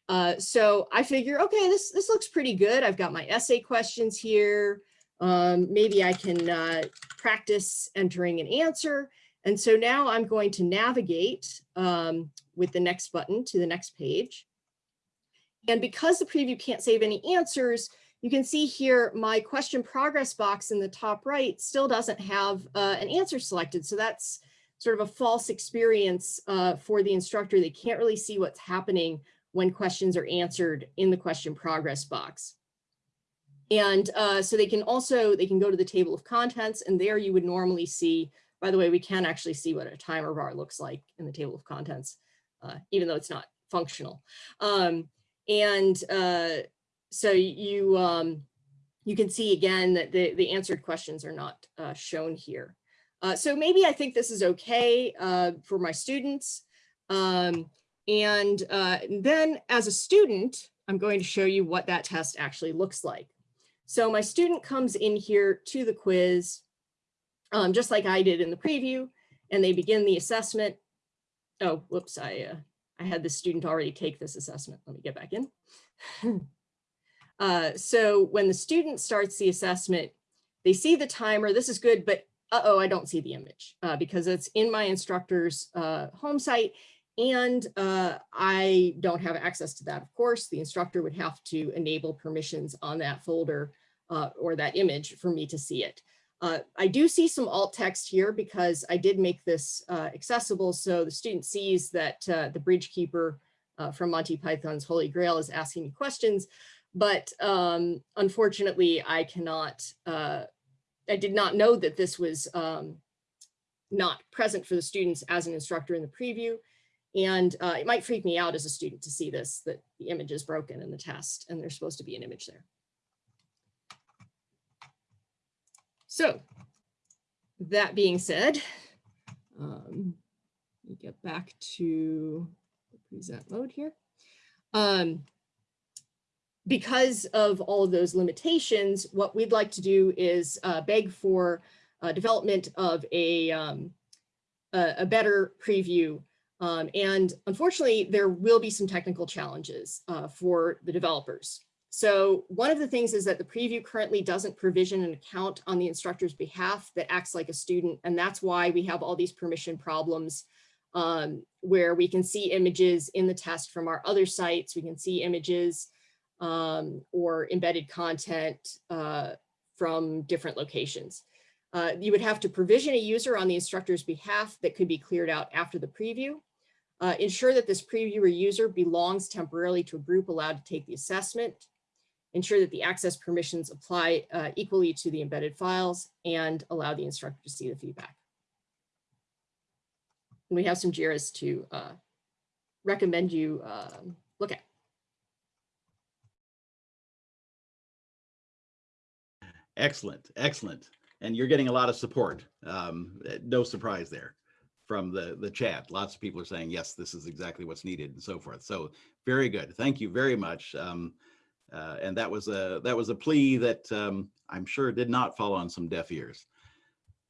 Uh, so I figure, okay, this, this looks pretty good. I've got my essay questions here. Um, maybe I can uh, practice entering an answer. And so now I'm going to navigate um, with the next button to the next page. And because the preview can't save any answers, you can see here my question progress box in the top right still doesn't have uh, an answer selected. So that's sort of a false experience uh, for the instructor. They can't really see what's happening when questions are answered in the question progress box. And uh, so they can also, they can go to the table of contents and there you would normally see, by the way, we can actually see what a timer bar looks like in the table of contents, uh, even though it's not functional. Um, and uh, so you, um, you can see again that the, the answered questions are not uh, shown here. Uh, so maybe I think this is okay uh, for my students. Um, and then as a student, I'm going to show you what that test actually looks like. So my student comes in here to the quiz, um, just like I did in the preview, and they begin the assessment. Oh, whoops, I, uh, I had the student already take this assessment. Let me get back in. uh, so when the student starts the assessment, they see the timer. This is good, but uh-oh, I don't see the image uh, because it's in my instructor's uh, home site and uh, I don't have access to that, of course. The instructor would have to enable permissions on that folder uh, or that image for me to see it. Uh, I do see some alt text here because I did make this uh, accessible so the student sees that uh, the bridge keeper uh, from Monty Python's Holy Grail is asking me questions, but um, unfortunately I cannot, I did not know that this was um, not present for the students as an instructor in the preview. And uh, it might freak me out as a student to see this, that the image is broken in the test and there's supposed to be an image there. So that being said, um, let me get back to the present mode here. Um, because of all of those limitations, what we'd like to do is uh, beg for uh, development of a, um, a, a better preview um, and unfortunately, there will be some technical challenges uh, for the developers. So one of the things is that the preview currently doesn't provision an account on the instructor's behalf that acts like a student. And that's why we have all these permission problems um, where we can see images in the test from our other sites. We can see images um, or embedded content uh, from different locations. Uh, you would have to provision a user on the instructor's behalf that could be cleared out after the preview. Uh, ensure that this previewer user belongs temporarily to a group allowed to take the assessment. Ensure that the access permissions apply uh, equally to the embedded files and allow the instructor to see the feedback. And we have some JIRAs to uh, recommend you um, look at. Excellent, excellent. And you're getting a lot of support. Um, no surprise there from the, the chat. Lots of people are saying, yes, this is exactly what's needed and so forth. So very good. Thank you very much. Um, uh, and that was a that was a plea that um, I'm sure did not fall on some deaf ears.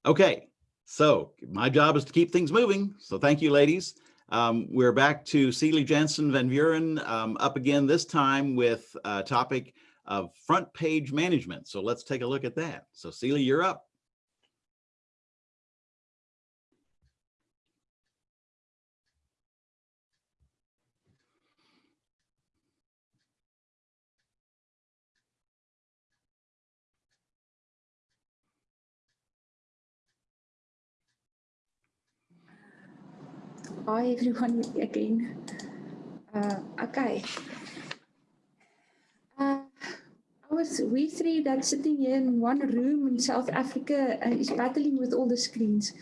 Okay, So my job is to keep things moving. So thank you, ladies. Um, we're back to Celie Jensen Van Buren um, up again, this time with a topic of front page management. So let's take a look at that. So Celie, you're up. Hi everyone again. Uh, okay. Uh, I was we three that sitting in one room in South Africa uh, is battling with all the screens.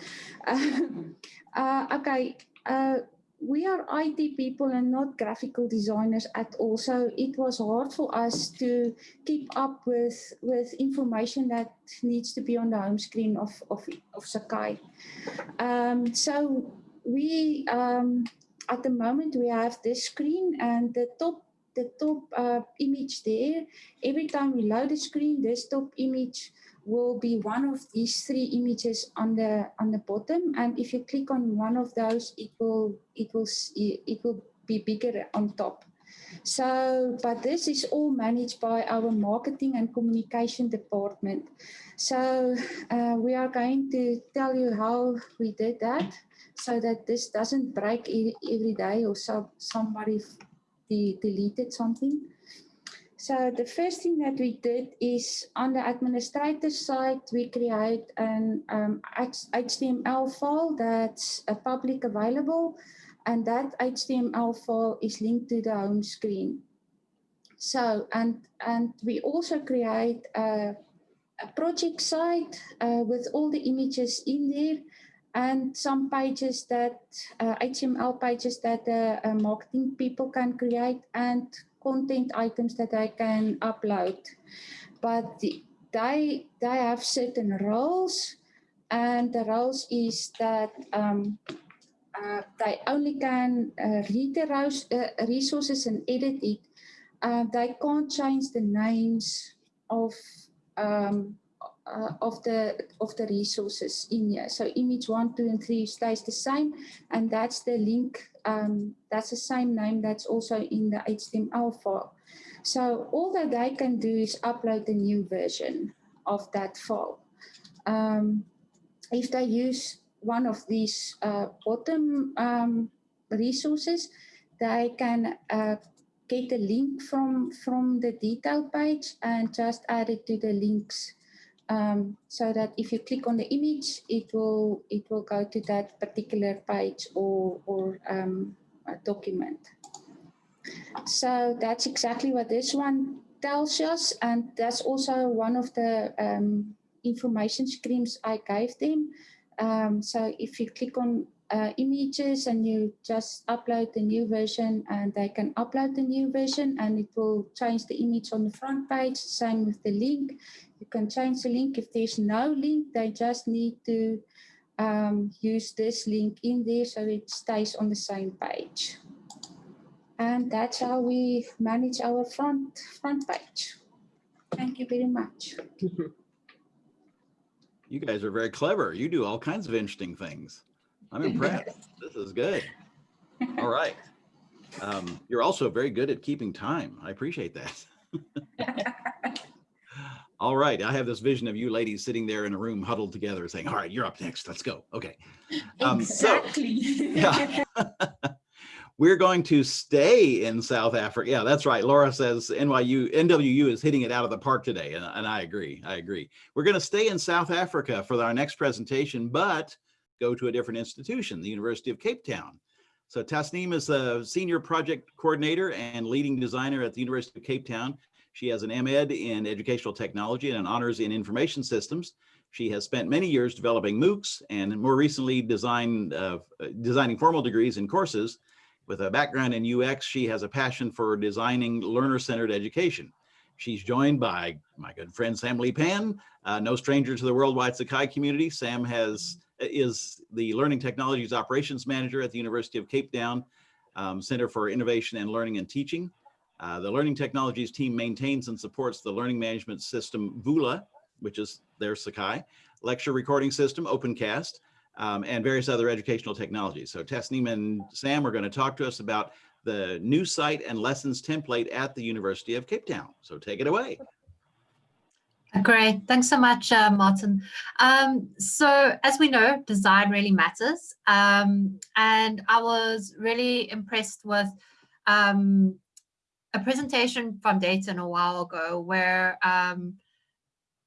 Uh, uh, okay. Uh, we are IT people and not graphical designers at all. So it was hard for us to keep up with, with information that needs to be on the home screen of, of, of Sakai. Um, so we um, at the moment we have this screen and the top the top uh, image there. Every time we load the screen, this top image will be one of these three images on the on the bottom. And if you click on one of those, it will it will it will be bigger on top. So, but this is all managed by our marketing and communication department. So uh, we are going to tell you how we did that so that this doesn't break every day or so somebody de deleted something. So the first thing that we did is on the administrator side, we create an um, HTML file that's uh, public available and that HTML file is linked to the home screen. So, and, and we also create a, a project site uh, with all the images in there and some pages that uh, HTML pages that the uh, marketing people can create and content items that I can upload. But they, they have certain roles and the roles is that um, uh, they only can uh, read the uh, resources and edit it. Uh, they can't change the names of um, uh, of the of the resources in here. So image one, two, and three stays the same, and that's the link. Um, that's the same name that's also in the HTML file. So all that they can do is upload the new version of that file. Um, if they use one of these uh, bottom um, resources, they can uh, get a link from from the detail page and just add it to the links um, so that if you click on the image, it will it will go to that particular page or or um, document. So that's exactly what this one tells us, and that's also one of the um, information screens I gave them. Um, so if you click on uh, images and you just upload the new version and they can upload the new version and it will change the image on the front page. Same with the link. You can change the link. If there's no link, they just need to um, use this link in there so it stays on the same page. And that's how we manage our front, front page. Thank you very much. You guys are very clever. You do all kinds of interesting things. I'm impressed. this is good. All right. Um, you're also very good at keeping time. I appreciate that. all right. I have this vision of you ladies sitting there in a room huddled together saying, all right, you're up next. Let's go. Okay. Um, exactly. So, yeah. We're going to stay in South Africa. Yeah, that's right. Laura says NYU, NWU is hitting it out of the park today. And, and I agree. I agree. We're going to stay in South Africa for our next presentation, but go to a different institution, the University of Cape Town. So Tasneem is a senior project coordinator and leading designer at the University of Cape Town. She has an MEd in educational technology and an honors in information systems. She has spent many years developing MOOCs and more recently designed, uh, designing formal degrees and courses. With a background in UX, she has a passion for designing learner-centered education. She's joined by my good friend Sam Lee Pan, uh, no stranger to the worldwide Sakai community. Sam has is the Learning Technologies Operations Manager at the University of Cape Town um, Center for Innovation and Learning and Teaching. Uh, the Learning Technologies team maintains and supports the learning management system VULA, which is their Sakai, lecture recording system, OpenCast, um, and various other educational technologies. So Tasneem and Sam are going to talk to us about the new site and lessons template at the University of Cape Town. So take it away. Great. Thanks so much, uh, Martin. Um, so as we know, design really matters. Um, and I was really impressed with um, a presentation from Dayton a while ago where um,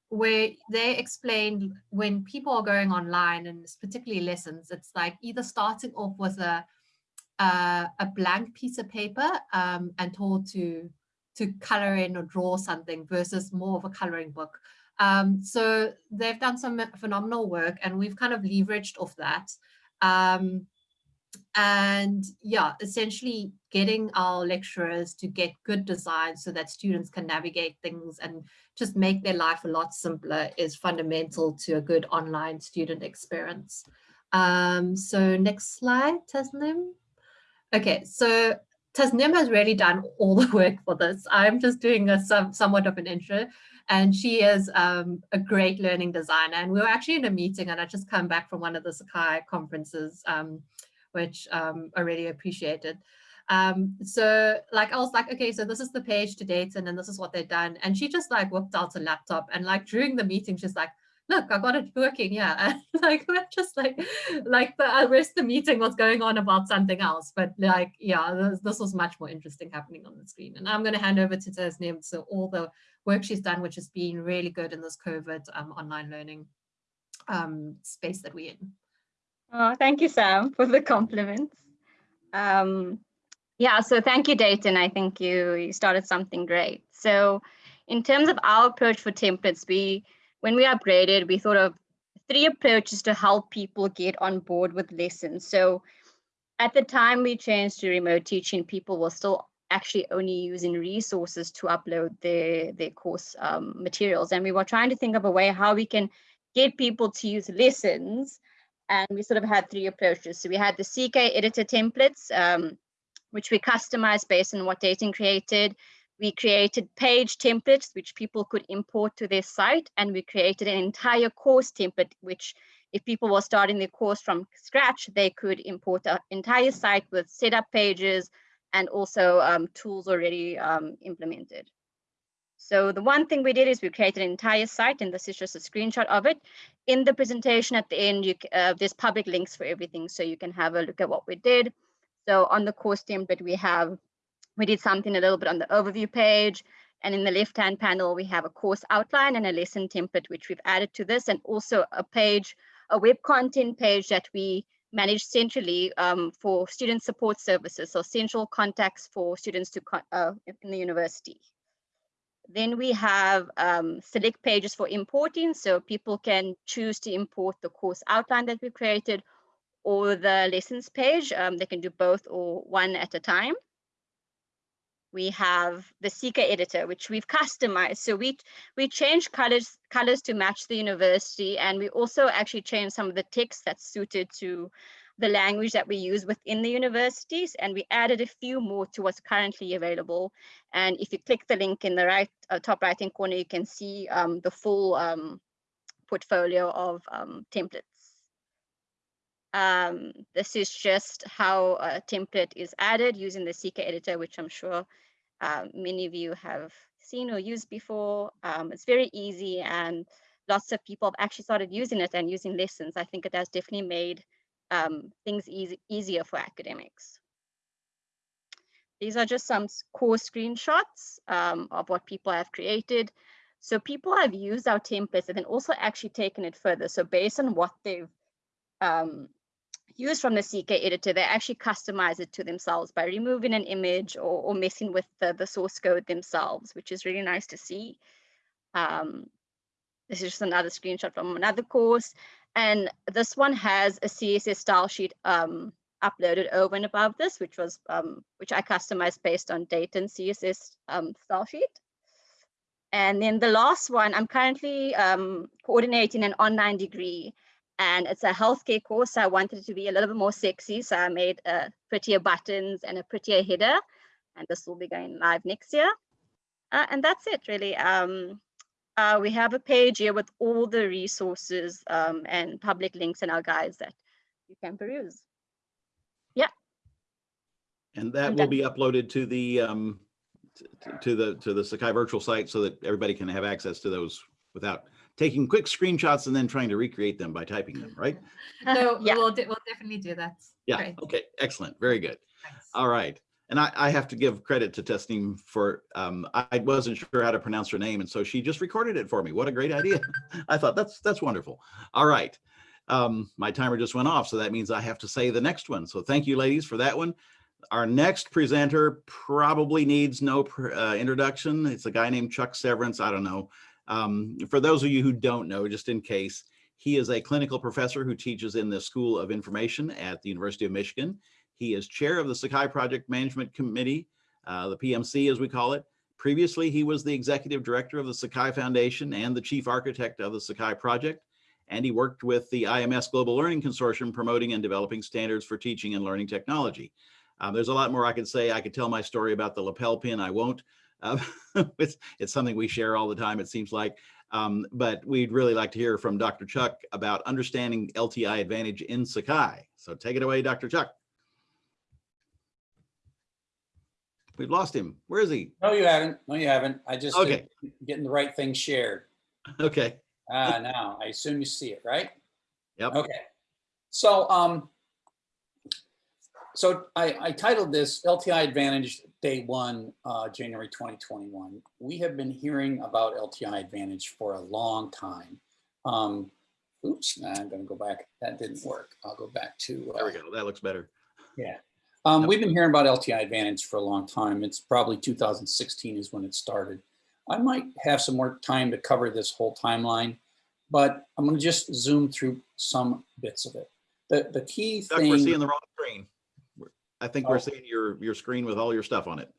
where they explained when people are going online and particularly lessons, it's like either starting off with a uh, a blank piece of paper um, and told to to color in or draw something versus more of a coloring book. Um, so they've done some phenomenal work and we've kind of leveraged off that. Um, and yeah, essentially getting our lecturers to get good design so that students can navigate things and just make their life a lot simpler is fundamental to a good online student experience. Um, so next slide, Tasneem. Okay, so Tasneem has really done all the work for this. I'm just doing a some, somewhat of an intro and she is um, a great learning designer. And we were actually in a meeting and I just come back from one of the Sakai conferences, um, which um, I really appreciated. Um, so like, I was like, okay, so this is the page to date and then this is what they've done. And she just like whipped out a laptop and like during the meeting, she's like, look, I got it working. Yeah. Like, we're just like, like the rest of the meeting was going on about something else. But like, yeah, this, this was much more interesting happening on the screen. And I'm going to hand over to Tasneem. So all the work she's done, which has been really good in this COVID um, online learning um, space that we're in. Oh, thank you, Sam, for the compliments. Um, yeah, so thank you, Dayton. I think you, you started something great. So in terms of our approach for templates, we when we upgraded, we thought of three approaches to help people get on board with lessons. So at the time we changed to remote teaching, people were still actually only using resources to upload their, their course um, materials. And we were trying to think of a way how we can get people to use lessons. And we sort of had three approaches. So we had the CK editor templates, um, which we customized based on what Dayton created. We created page templates, which people could import to their site. And we created an entire course template, which if people were starting their course from scratch, they could import an entire site with setup pages and also um, tools already um, implemented. So the one thing we did is we created an entire site, and this is just a screenshot of it. In the presentation at the end, you, uh, there's public links for everything, so you can have a look at what we did. So on the course template, we have we did something a little bit on the overview page. And in the left-hand panel, we have a course outline and a lesson template, which we've added to this, and also a page, a web content page that we manage centrally um, for student support services, so central contacts for students to uh, in the university. Then we have um, select pages for importing, so people can choose to import the course outline that we created or the lessons page. Um, they can do both or one at a time we have the CK editor, which we've customized. So we we changed colors colors to match the university, and we also actually changed some of the text that's suited to the language that we use within the universities, and we added a few more to what's currently available. And if you click the link in the right uh, top right hand corner, you can see um, the full um, portfolio of um, templates. Um, this is just how a template is added using the CK editor, which I'm sure uh, many of you have seen or used before. Um, it's very easy and lots of people have actually started using it and using lessons. I think it has definitely made um, things easy, easier for academics. These are just some core screenshots um, of what people have created. So people have used our templates and then also actually taken it further. So based on what they've um, used from the CK editor, they actually customize it to themselves by removing an image or, or messing with the, the source code themselves, which is really nice to see. Um, this is just another screenshot from another course. And this one has a CSS style sheet um, uploaded over and above this, which was um, which I customized based on Dayton CSS um, style sheet. And then the last one, I'm currently um, coordinating an online degree and it's a healthcare course. So I wanted it to be a little bit more sexy. So I made uh, prettier buttons and a prettier header. And this will be going live next year. Uh, and that's it really. Um, uh, we have a page here with all the resources um, and public links and our guides that you can peruse. Yeah. And that I'm will done. be uploaded to the, um, to the, to the Sakai virtual site so that everybody can have access to those without taking quick screenshots and then trying to recreate them by typing them, right? So yeah. we'll, we'll definitely do that. Yeah, Great. okay, excellent, very good. Thanks. All right. And I, I have to give credit to Tasneem for, um, I wasn't sure how to pronounce her name. And so she just recorded it for me. What a great idea. I thought that's, that's wonderful. All right. Um, my timer just went off. So that means I have to say the next one. So thank you ladies for that one. Our next presenter probably needs no uh, introduction. It's a guy named Chuck Severance. I don't know. Um, for those of you who don't know, just in case, he is a clinical professor who teaches in the School of Information at the University of Michigan. He is chair of the Sakai Project Management Committee, uh, the PMC as we call it. Previously, he was the executive director of the Sakai Foundation and the chief architect of the Sakai Project. And he worked with the IMS Global Learning Consortium promoting and developing standards for teaching and learning technology. Um, there's a lot more I could say. I could tell my story about the lapel pin. I won't. Uh, it's, it's something we share all the time, it seems like. Um, but we'd really like to hear from Dr. Chuck about understanding LTI Advantage in Sakai. So take it away, Dr. Chuck. We've lost him. Where is he? No, you haven't. No, you haven't. I just Okay. getting the right thing shared. Okay. Ah, now I assume you see it, right? Yep. Okay. So, um, so I, I titled this LTI Advantage Day One, uh, January 2021. We have been hearing about LTI Advantage for a long time. Um, oops, nah, I'm going to go back. That didn't work. I'll go back to. There uh, we go. That looks better. yeah. Um, we've been hearing about LTI Advantage for a long time. It's probably 2016 is when it started. I might have some more time to cover this whole timeline, but I'm going to just zoom through some bits of it. The, the key thing. we're seeing the wrong I think Oh. we're seeing your, your screen with all your stuff on it.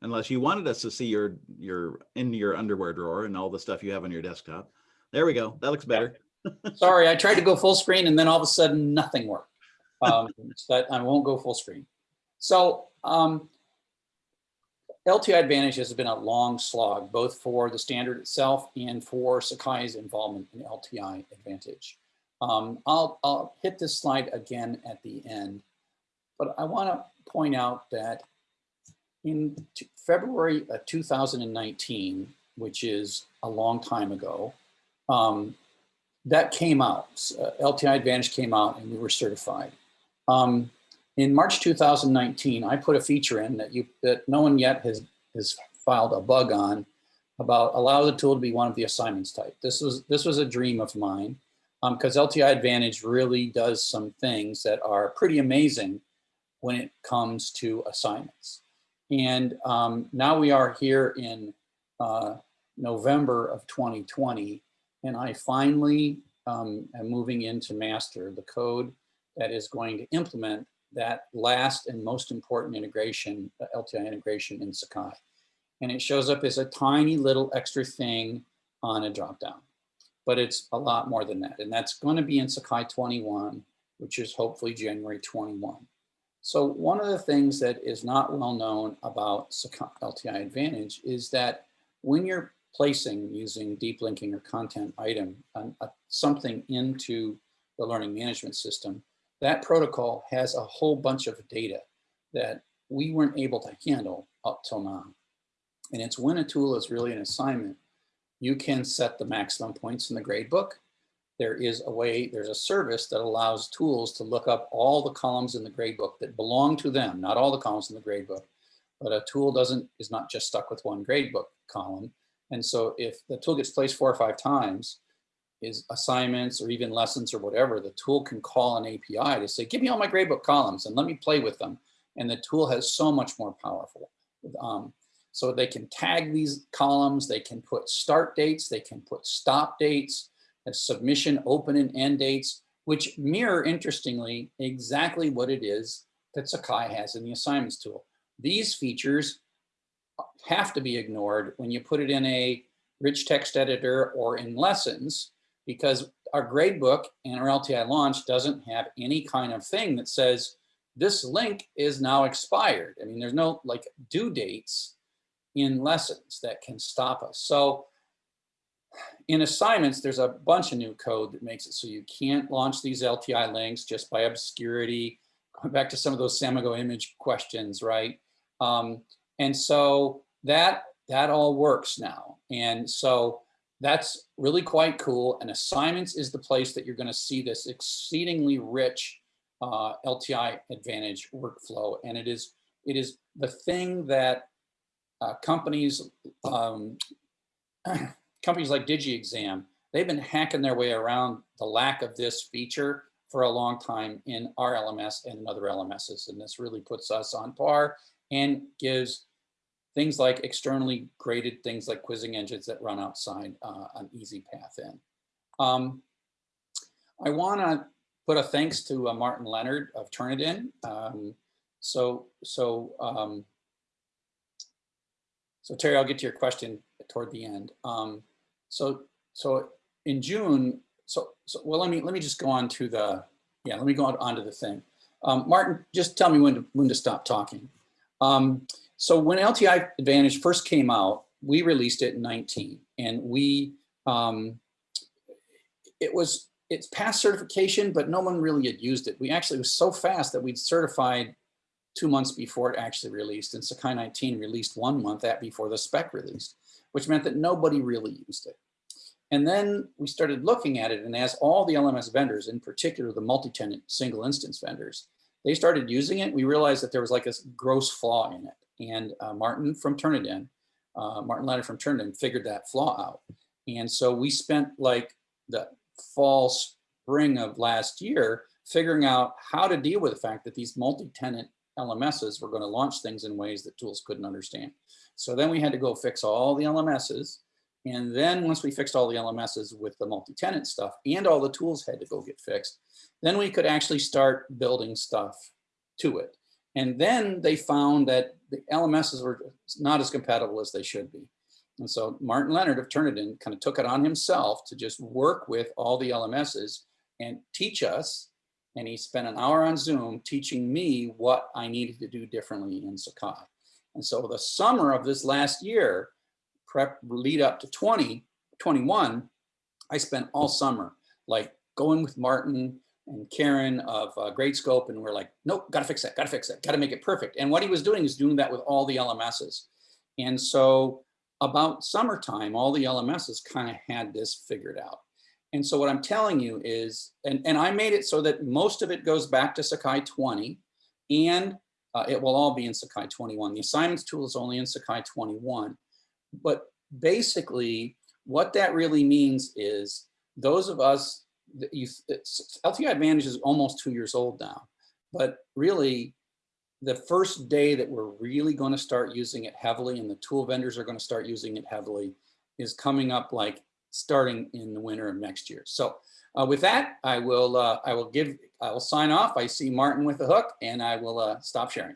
Unless you wanted us to see your, your, in your underwear drawer and all the stuff you have on your desktop. There we go. That looks better. Sorry, I tried to go full screen and then all of a sudden nothing worked. Um, but I won't go full screen. So um, LTI Advantage has been a long slog, both for the standard itself and for Sakai's involvement in LTI Advantage. Um, I'll, I'll hit this slide again at the end, but I want to point out that in February of 2019, which is a long time ago, um, that came out. Uh, LTI Advantage came out and we were certified. Um, in March 2019, I put a feature in that you that no one yet has has filed a bug on about allow the tool to be one of the assignments type. This was this was a dream of mine because LTI Advantage really does some things that are pretty amazing when it comes to assignments. And um, now we are here in uh, November of 2020, and I finally um, am moving into master the code that is going to implement that last and most important integration, the LTI integration in Sakai. And it shows up as a tiny little extra thing on a dropdown, but it's a lot more than that. And that's going to be in Sakai 21, which is hopefully January 21. So one of the things that is not well known about Sakai LTI Advantage is that when you're placing using deep linking or content item, um, uh, something into the learning management system, that protocol has a whole bunch of data that we weren't able to handle up till now. And it's when a tool is really an assignment, you can set the maximum points in the gradebook. There is a way, there's a service that allows tools to look up all the columns in the gradebook that belong to them, not all the columns in the gradebook. But a tool doesn't, is not just stuck with one gradebook column. And so if the tool gets placed four or five times, is assignments or even lessons or whatever, the tool can call an API to say, give me all my gradebook columns and let me play with them. And the tool has so much more powerful. Um, so they can tag these columns, they can put start dates, they can put stop dates, uh, submission open and end dates, which mirror, interestingly, exactly what it is that Sakai has in the assignments tool. These features have to be ignored when you put it in a rich text editor or in lessons, because our gradebook and our LTI launch doesn't have any kind of thing that says this link is now expired. I mean, there's no like due dates in lessons that can stop us. So in assignments, there's a bunch of new code that makes it so you can't launch these LTI links just by obscurity. Going back to some of those Samigo image questions, right? Um, and so that that all works now. And so that's really quite cool. And assignments is the place that you're going to see this exceedingly rich uh, LTI Advantage workflow. And it is it is the thing that uh, companies um, companies like DigiExam, they've been hacking their way around the lack of this feature for a long time in our LMS and in other LMSs. And this really puts us on par and gives things like externally graded things like quizzing engines that run outside uh, an easy path in. Um, I want to put a thanks to uh, Martin Leonard of Turnitin. Um, so, so, um, so Terry, I'll get to your question toward the end. Um, so, so in June, so, so well, let me let me just go on to the yeah, let me go on, on to the thing. Um, Martin, just tell me when to when to stop talking. Um, so when LTI Advantage first came out, we released it in 19, and we um, it was it's past certification, but no one really had used it. We actually was so fast that we'd certified two months before it actually released, and Sakai 19 released one month that before the spec released, which meant that nobody really used it. And then we started looking at it, and as all the LMS vendors, in particular the multi-tenant single instance vendors, they started using it, we realized that there was like a gross flaw in it. And uh, Martin from Turnitin, uh, Martin Leonard from Turnitin figured that flaw out. And so we spent like the fall, spring of last year figuring out how to deal with the fact that these multi-tenant LMSs were going to launch things in ways that tools couldn't understand. So then we had to go fix all the LMSs. And then once we fixed all the LMSs with the multi-tenant stuff and all the tools had to go get fixed, then we could actually start building stuff to it. And then they found that the LMSs were not as compatible as they should be. And so Martin Leonard of Turnitin kind of took it on himself to just work with all the LMSs and teach us. And he spent an hour on Zoom teaching me what I needed to do differently in Sakai. And so the summer of this last year, prep lead up to 20, 21, I spent all summer like going with Martin and Karen of uh, Gradescope and we're like, nope, gotta fix that, gotta fix that, gotta make it perfect. And what he was doing is doing that with all the LMSs. And so about summertime, all the LMSs kind of had this figured out. And so what I'm telling you is, and, and I made it so that most of it goes back to Sakai 20 and uh, it will all be in Sakai 21. The assignments tool is only in Sakai 21. But basically what that really means is those of us, you, LTI Advantage is almost two years old now, but really the first day that we're really going to start using it heavily and the tool vendors are going to start using it heavily is coming up like starting in the winter of next year. So uh, with that, I will uh, I will give I will sign off. I see Martin with the hook and I will uh, stop sharing.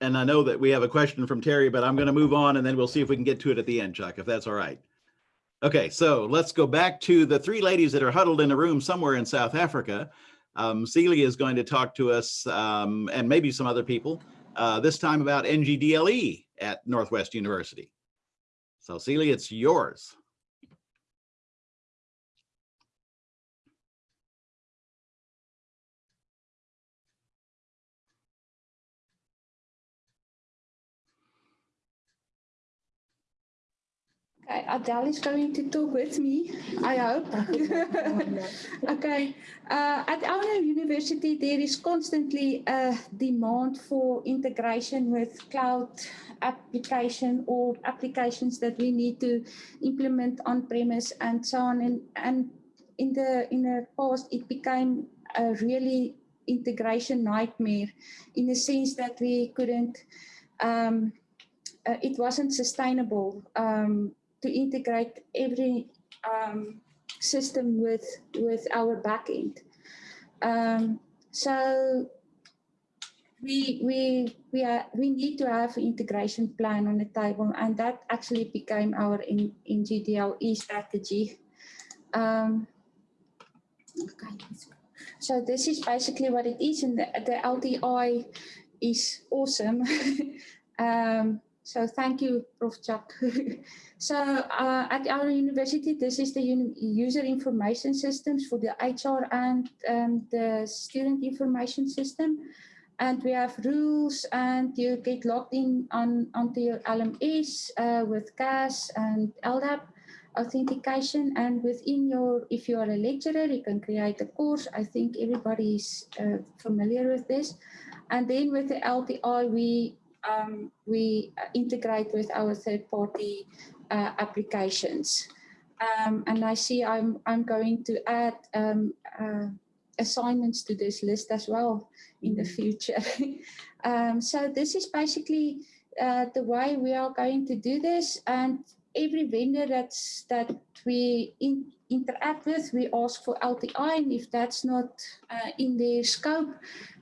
And I know that we have a question from Terry, but I'm going to move on and then we'll see if we can get to it at the end, Chuck, if that's all right. Okay, so let's go back to the three ladies that are huddled in a room somewhere in South Africa. Um, Celia is going to talk to us um, and maybe some other people, uh, this time about NGDLE at Northwest University. So Celia, it's yours. Okay, Adele is going to talk with me, I hope. okay, uh, at our university, there is constantly a demand for integration with cloud application or applications that we need to implement on premise and so on. And, and in the in the past, it became a really integration nightmare in the sense that we couldn't, um, uh, it wasn't sustainable. Um, to integrate every um, system with with our backend. Um, so we we we are we need to have integration plan on the table, and that actually became our in, NGDLE strategy. Um, Okay. So this is basically what it is, and the, the LTI is awesome. um, so thank you, Prof. Chuck. so uh, at our university, this is the user information systems for the HR and um, the student information system. And we have rules and you get logged in on onto your LMS uh, with CAS and LDAP authentication and within your, if you are a lecturer, you can create a course. I think everybody is uh, familiar with this. And then with the LTI, we, um, we integrate with our third party uh, applications. Um, and I see I'm, I'm going to add um, uh, assignments to this list as well in the future. um, so this is basically uh, the way we are going to do this. And every vendor that's that we in, interact with, we ask for LTI, and if that's not uh, in their scope,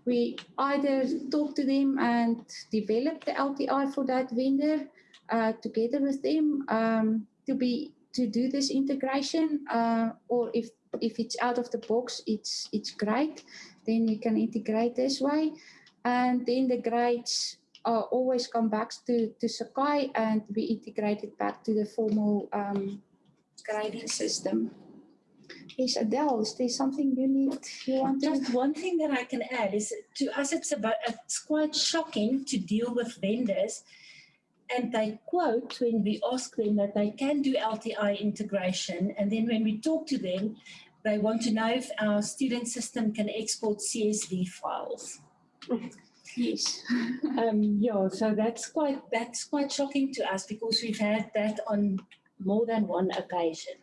we either talk to them and develop the LTI for that vendor uh, together with them um, to be to do this integration, uh, or if if it's out of the box, it's it's great. Then we can integrate this way, and then the grades always come back to, to Sakai and we integrate it back to the formal um, grading system. Is there something you need, you want to? Just one thing that I can add is to us, it's about, it's quite shocking to deal with vendors and they quote when we ask them that they can do LTI integration. And then when we talk to them, they want to know if our student system can export CSV files. Yes. um, yeah, so that's quite that's quite shocking to us because we've had that on more than one occasion.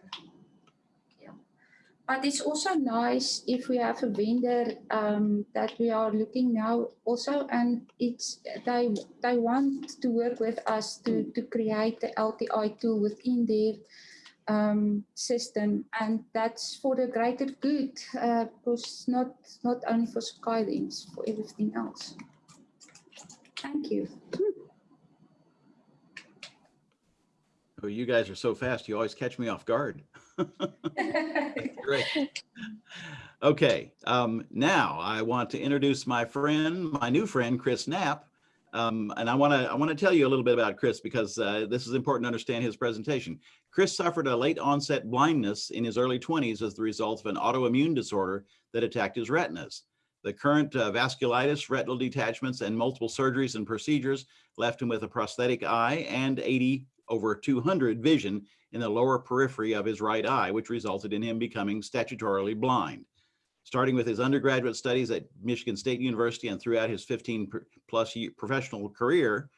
But it's also nice if we have a vendor um, that we are looking now also, and it's they they want to work with us to to create the LTI tool within their um, system, and that's for the greater good, uh, because not not only for Skylines, for everything else. Thank you. Oh, you guys are so fast. You always catch me off guard. Great. Okay, um, now I want to introduce my friend, my new friend, Chris Knapp. Um, and I want to I want to tell you a little bit about Chris because uh, this is important to understand his presentation. Chris suffered a late onset blindness in his early 20s as the result of an autoimmune disorder that attacked his retinas. The current uh, vasculitis, retinal detachments, and multiple surgeries and procedures left him with a prosthetic eye and 80 over 200 vision in the lower periphery of his right eye, which resulted in him becoming statutorily blind. Starting with his undergraduate studies at Michigan State University and throughout his 15 plus year professional career,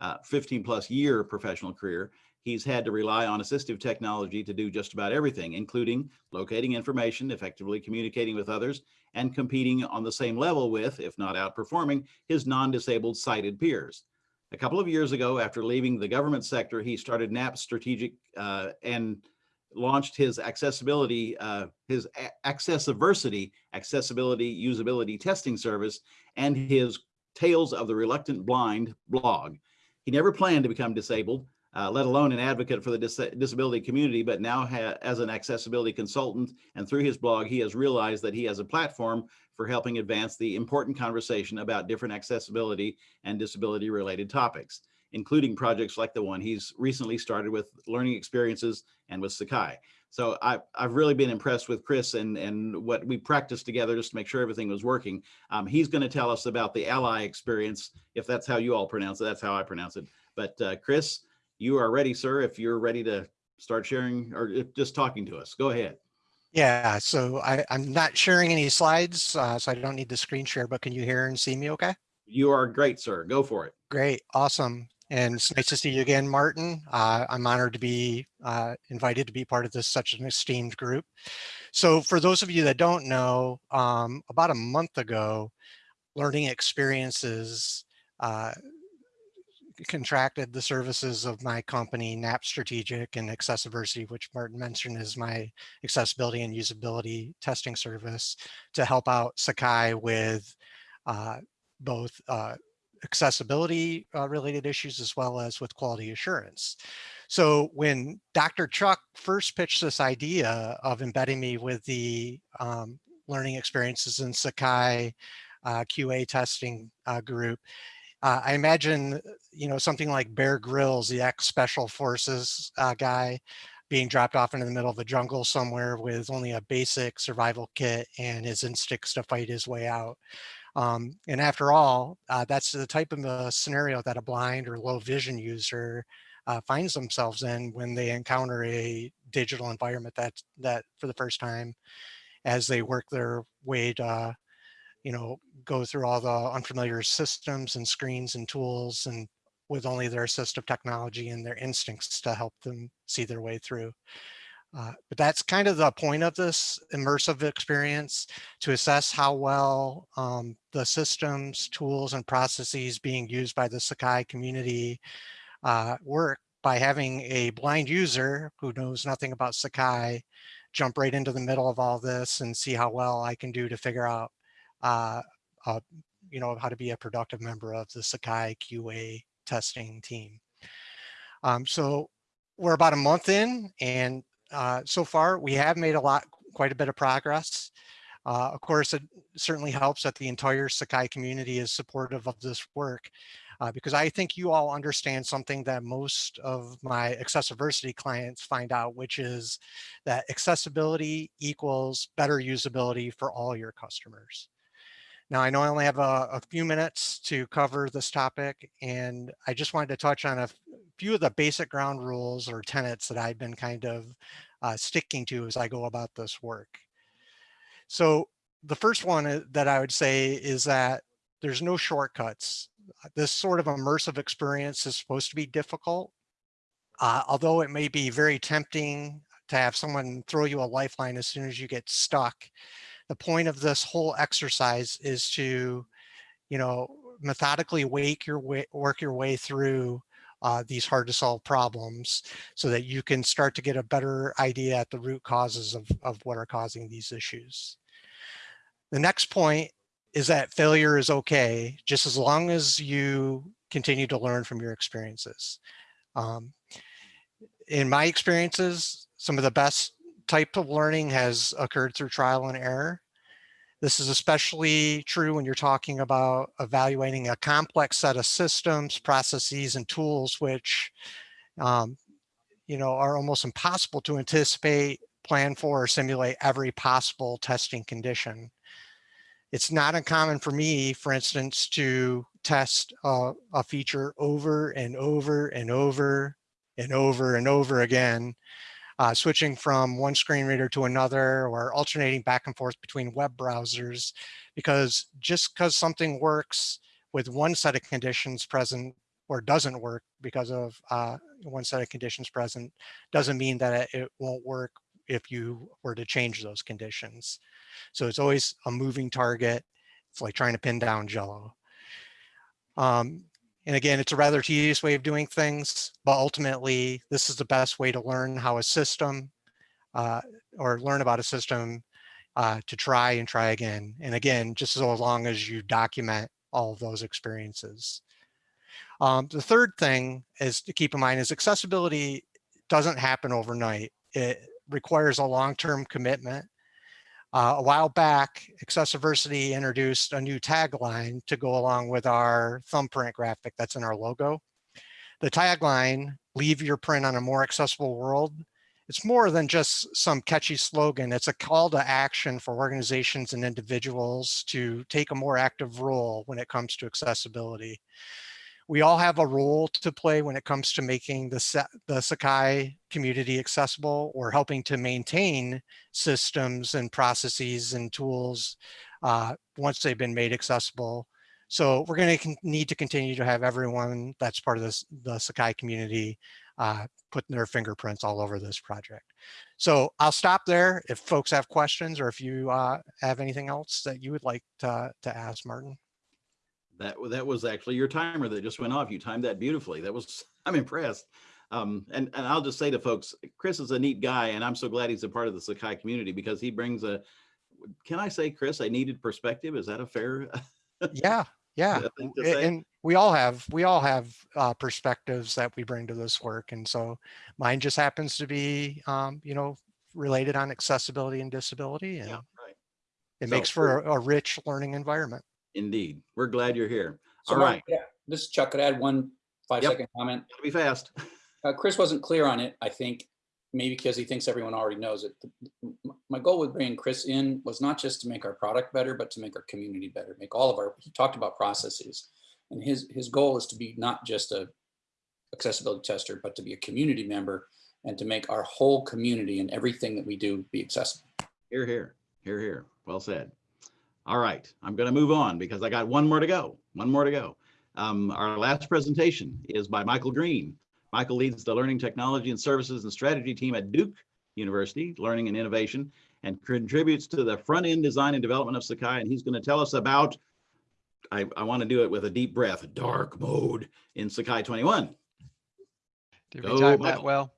uh, 15 plus year professional career, he's had to rely on assistive technology to do just about everything, including locating information, effectively communicating with others, and competing on the same level with, if not outperforming, his non-disabled sighted peers. A couple of years ago, after leaving the government sector, he started Knapp Strategic uh, and launched his accessibility, uh, his Accessiversity, accessibility usability testing service, and his Tales of the Reluctant Blind blog. He never planned to become disabled, uh, let alone an advocate for the dis disability community, but now as an accessibility consultant and through his blog, he has realized that he has a platform for helping advance the important conversation about different accessibility and disability related topics, including projects like the one he's recently started with learning experiences and with Sakai. So I, have really been impressed with Chris and, and what we practiced together just to make sure everything was working. Um, he's going to tell us about the ally experience, if that's how you all pronounce it, that's how I pronounce it. But uh, Chris, you are ready, sir, if you're ready to start sharing or just talking to us. Go ahead. Yeah, so I, am not sharing any slides, uh, so I don't need the screen share, but can you hear and see me okay? You are great, sir. Go for it. Great, awesome. And it's nice to see you again, Martin. Uh, I'm honored to be uh, invited to be part of this such an esteemed group. So for those of you that don't know, um, about a month ago, Learning Experiences uh, contracted the services of my company, Knapp Strategic and Accessiversity, which Martin mentioned is my accessibility and usability testing service to help out Sakai with uh, both uh, accessibility uh, related issues as well as with quality assurance. So when Dr. Chuck first pitched this idea of embedding me with the um, learning experiences in Sakai uh, QA testing uh, group, uh, I imagine, you know, something like Bear Grylls, the ex-special forces uh, guy, being dropped off into the middle of the jungle somewhere with only a basic survival kit and his instincts to fight his way out. Um, and after all, uh, that's the type of scenario that a blind or low vision user uh, finds themselves in when they encounter a digital environment that that for the first time as they work their way to you know, go through all the unfamiliar systems and screens and tools and with only their assistive technology and their instincts to help them see their way through. Uh, but that's kind of the point of this immersive experience to assess how well um, the systems, tools, and processes being used by the Sakai community uh, work by having a blind user who knows nothing about Sakai jump right into the middle of all this and see how well I can do to figure out uh, uh, you know, how to be a productive member of the Sakai QA testing team. Um, so we're about a month in and uh, so far we have made a lot, quite a bit of progress. Uh, of course, it certainly helps that the entire Sakai community is supportive of this work uh, because I think you all understand something that most of my accessibility clients find out, which is that accessibility equals better usability for all your customers. Now, I know I only have a, a, few minutes to cover this topic, and I just wanted to touch on a few of the basic ground rules or tenets that I've been kind of uh, sticking to as I go about this work. So the first one uh, that I would say is that there's no shortcuts. This sort of immersive experience is supposed to be difficult, uh, although it may be very tempting to have someone throw you a lifeline as soon as you get stuck the point of this whole exercise is to, you know, methodically wake your way, work your way through uh, these hard to solve problems so that you can start to get a better idea at the root causes of, of what are causing these issues. The next point is that failure is okay, just as long as you continue to learn from your experiences. Um, in my experiences, some of the best type of learning has occurred through trial and error. This is especially true when you're talking about evaluating a complex set of systems, processes, and tools, which um, you know, are almost impossible to anticipate, plan for, or simulate every possible testing condition. It's not uncommon for me, for instance, to test a, a feature over and over and over and over and over again uh, switching from one screen reader to another or alternating back and forth between web browsers because just because something works with one set of conditions present or doesn't work because of uh, one set of conditions present doesn't mean that it won't work if you were to change those conditions. So it's always a moving target. It's like trying to pin down jello. Um, and again, it's a rather tedious way of doing things, but ultimately this is the best way to learn how a system uh, or learn about a system uh, to try and try again. And again, just as long as you document all of those experiences. Um, the third thing is to keep in mind is accessibility doesn't happen overnight. It requires a long-term commitment uh, a while back, Accessiversity introduced a new tagline to go along with our thumbprint graphic that's in our logo. The tagline, leave your print on a more accessible world, it's more than just some catchy slogan. It's a call to action for organizations and individuals to take a more active role when it comes to accessibility we all have a role to play when it comes to making the, the Sakai community accessible or helping to maintain systems and processes and tools uh, once they've been made accessible. So we're going to need to continue to have everyone that's part of this, the Sakai community uh, putting their fingerprints all over this project. So I'll stop there if folks have questions or if you uh, have anything else that you would like to, to ask Martin. That that was actually your timer that just went off. You timed that beautifully. That was I'm impressed. Um, and and I'll just say to folks, Chris is a neat guy, and I'm so glad he's a part of the Sakai community because he brings a. Can I say, Chris, a needed perspective? Is that a fair? Yeah, yeah. and we all have we all have uh, perspectives that we bring to this work, and so mine just happens to be um, you know related on accessibility and disability, and Yeah, right. it So makes for a, a rich learning environment. Indeed. We're glad you're here. So All Mark, right. yeah, this is Chuck. Could I add one five Yep. second comment? Gotta Be fast. Uh, Chris wasn't clear on it, I think, maybe because he thinks everyone already knows it. My goal with bringing Chris in was not just to make our product better, but to make our community better, make all of our, he talked about processes. And his, his goal is to be not just a accessibility tester, but to be a community member and to make our whole community and everything that we do be accessible. Here, here, here, here. Well said. All right, I'm going to move on because I got one more to go. One more to go. Um, our last presentation is by Michael Green. Michael leads the Learning Technology and Services and Strategy team at Duke University, Learning and Innovation, and contributes to the front end design and development of Sakai. And he's going to tell us about, I, I want to do it with a deep breath, dark mode in Sakai 21. Did Go, we time Michael. that well?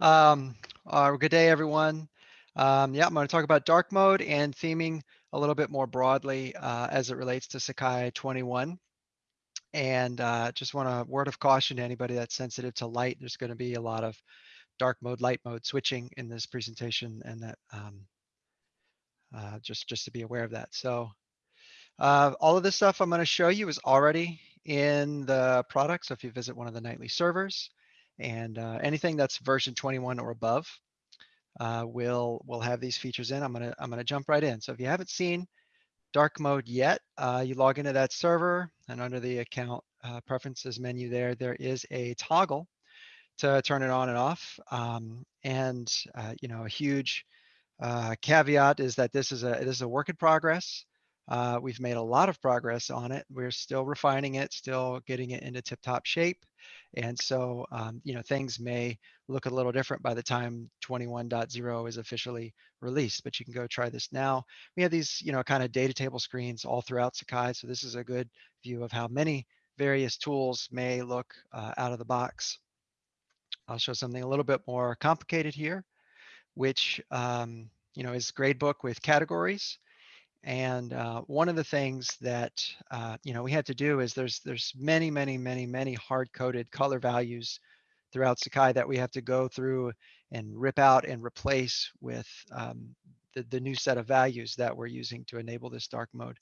um, uh, good day, everyone. Um, yeah, I'm going to talk about dark mode and theming a little bit more broadly uh, as it relates to Sakai 21. And uh, just want a word of caution to anybody that's sensitive to light. There's going to be a lot of dark mode, light mode switching in this presentation, and that um, uh, just just to be aware of that. So uh, all of this stuff I'm going to show you is already in the product. So if you visit one of the nightly servers and uh, anything that's version 21 or above uh, will will have these features in. I'm gonna I'm gonna jump right in. So if you haven't seen dark mode yet, uh, you log into that server and under the account uh, preferences menu there, there is a toggle to turn it on and off. Um, and uh, you know a huge uh, caveat is that this is a this is a work in progress. Uh, we've made a lot of progress on it. We're still refining it, still getting it into tip-top shape. And so, um, you know, things may look a little different by the time 21.0 is officially released, but you can go try this now. We have these, you know, kind of data table screens all throughout Sakai. So this is a good view of how many various tools may look uh, out of the box. I'll show something a little bit more complicated here, which, um, you know, is gradebook with categories. And uh, one of the things that uh, you know we had to do is there's there's many many many many hard coded color values throughout Sakai that we have to go through and rip out and replace with um, the the new set of values that we're using to enable this dark mode.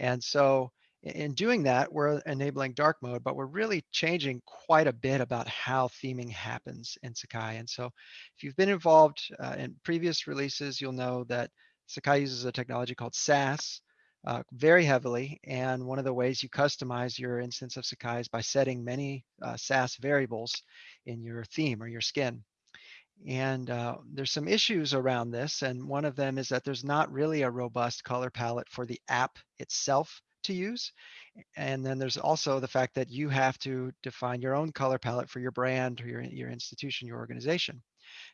And so in doing that, we're enabling dark mode, but we're really changing quite a bit about how theming happens in Sakai. And so if you've been involved uh, in previous releases, you'll know that Sakai uses a technology called Sass uh, very heavily. And one of the ways you customize your instance of Sakai is by setting many uh, Sass variables in your theme or your skin. And uh, there's some issues around this. And one of them is that there's not really a robust color palette for the app itself to use. And then there's also the fact that you have to define your own color palette for your brand or your, your institution, your organization.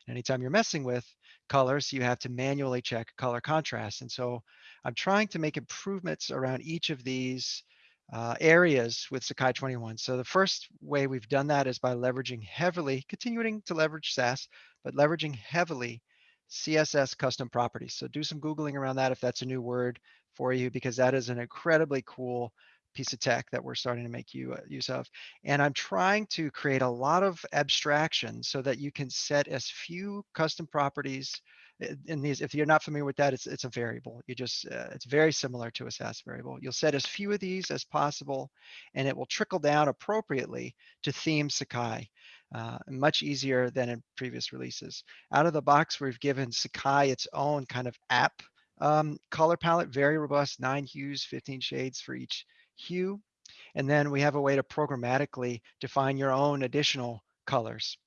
Anytime you're messing with colors, you have to manually check color contrast. And so I'm trying to make improvements around each of these uh, areas with Sakai 21. So the first way we've done that is by leveraging heavily, continuing to leverage Sass, but leveraging heavily CSS custom properties. So do some Googling around that if that's a new word for you, because that is an incredibly cool piece of tech that we're starting to make you, uh, use of. And I'm trying to create a lot of abstraction so that you can set as few custom properties uh, in these. If you're not familiar with that, it's, it's a variable. You just, uh, it's very similar to a Sass variable. You'll set as few of these as possible, and it will trickle down appropriately to theme Sakai. Uh, much easier than in previous releases. Out of the box, we've given Sakai its own kind of app um, color palette, very robust, nine hues, 15 shades for each hue. And then we have a way to programmatically define your own additional colors.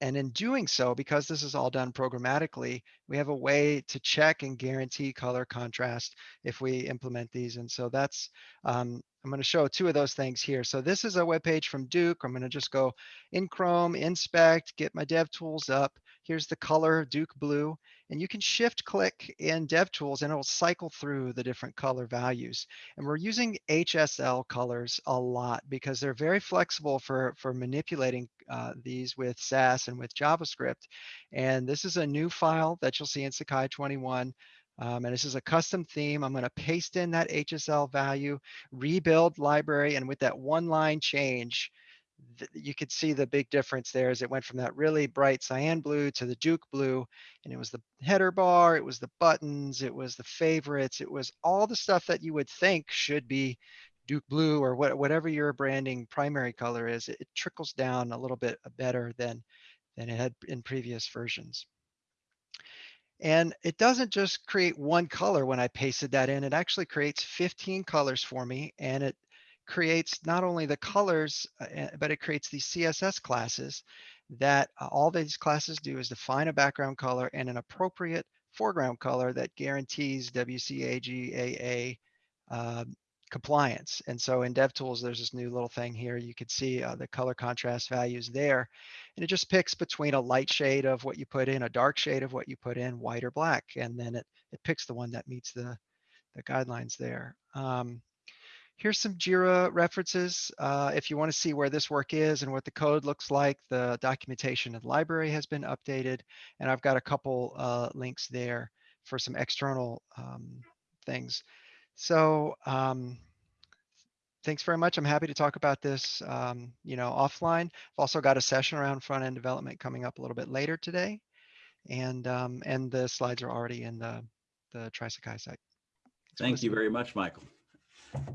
And in doing so, because this is all done programmatically, we have a way to check and guarantee color contrast if we implement these. And so that's, um, I'm going to show two of those things here. So this is a web page from Duke. I'm going to just go in Chrome, inspect, get my dev tools up. Here's the color Duke blue. And you can shift click in DevTools and it will cycle through the different color values. And we're using HSL colors a lot because they're very flexible for, for manipulating uh, these with Sass and with JavaScript. And this is a new file that you'll see in Sakai 21. Um, and this is a custom theme. I'm going to paste in that HSL value, rebuild library, and with that one line change, you could see the big difference there as it went from that really bright cyan blue to the Duke blue. And it was the header bar, it was the buttons, it was the favorites, it was all the stuff that you would think should be Duke blue or what, whatever your branding primary color is. It, it trickles down a little bit better than, than it had in previous versions. And it doesn't just create one color when I pasted that in, it actually creates 15 colors for me. And it creates not only the colors, uh, eh, but it creates these CSS classes that uh, all these classes do is define a background color and an appropriate foreground color that guarantees WCAG AA um, compliance. And so in DevTools, there's this new little thing here. You could see uh, the color contrast values there. And it just picks between a light shade of what you put in, a dark shade of what you put in, white or black. And then it, it picks the one that meets the, the guidelines there. Um, here's some JIRA references. Uh, if you want to see where this work is and what the code looks like, the documentation and library has been updated. And I've got a couple uh, links there for some external um, things. So um, thanks very much. I'm happy to talk about this, um, you know, offline. I've also got a session around front end development coming up a little bit later today. And um, and the slides are already in the, the Trisakai site. Thank you very much, Michael.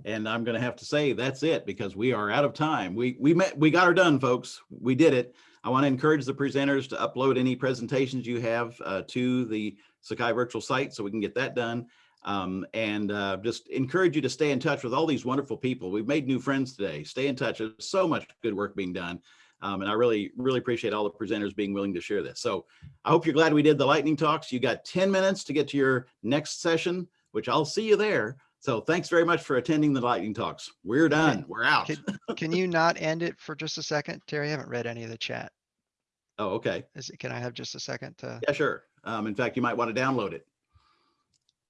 And I'm going to have to say that's it because we are out of time. We we met we got her done, folks. We did it. I want to encourage the presenters to upload any presentations you have uh, to the Sakai virtual site so we can get that done. Um, and uh, just encourage you to stay in touch with all these wonderful people. We've made new friends today. Stay in touch. There's so much good work being done. Um, and I really, really appreciate all the presenters being willing to share this. So I hope you're glad we did the lightning talks. You got 10 minutes to get to your next session, which I'll see you there. So thanks very much for attending the lightning talks. We're done. We're out. Can, can you not end it for just a second? Terry, I haven't read any of the chat. Oh, okay. Is it, can I have just a second to? Yeah, sure. Um, in fact, you might want to download it.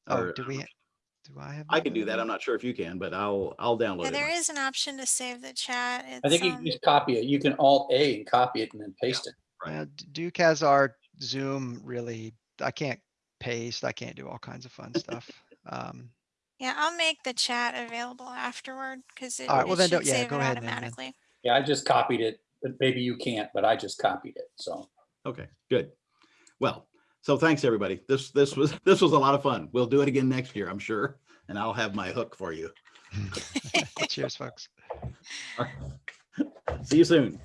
Oh, Or- do we, do I have? I can do that. I'm not sure if you can, but I'll, I'll download Yeah, it. there is an option to save the chat. I think you um, can just copy it. You can Alt A and copy it and then paste it. Uh, D- Duke has our Zoom really, I can't paste, I can't do all kinds of fun stuff. Um, Yeah, I'll make the chat available afterward because it, All right, well it then should don't- yeah, save go it ahead then, then. automatically. Yeah, I just copied it, but maybe you can't, but I just copied it, so. Okay, good. Well, so thanks, everybody. This, this was, this was a lot of fun. We'll do it again next year, I'm sure. And I'll have my hook for you. cheers, folks. See you soon.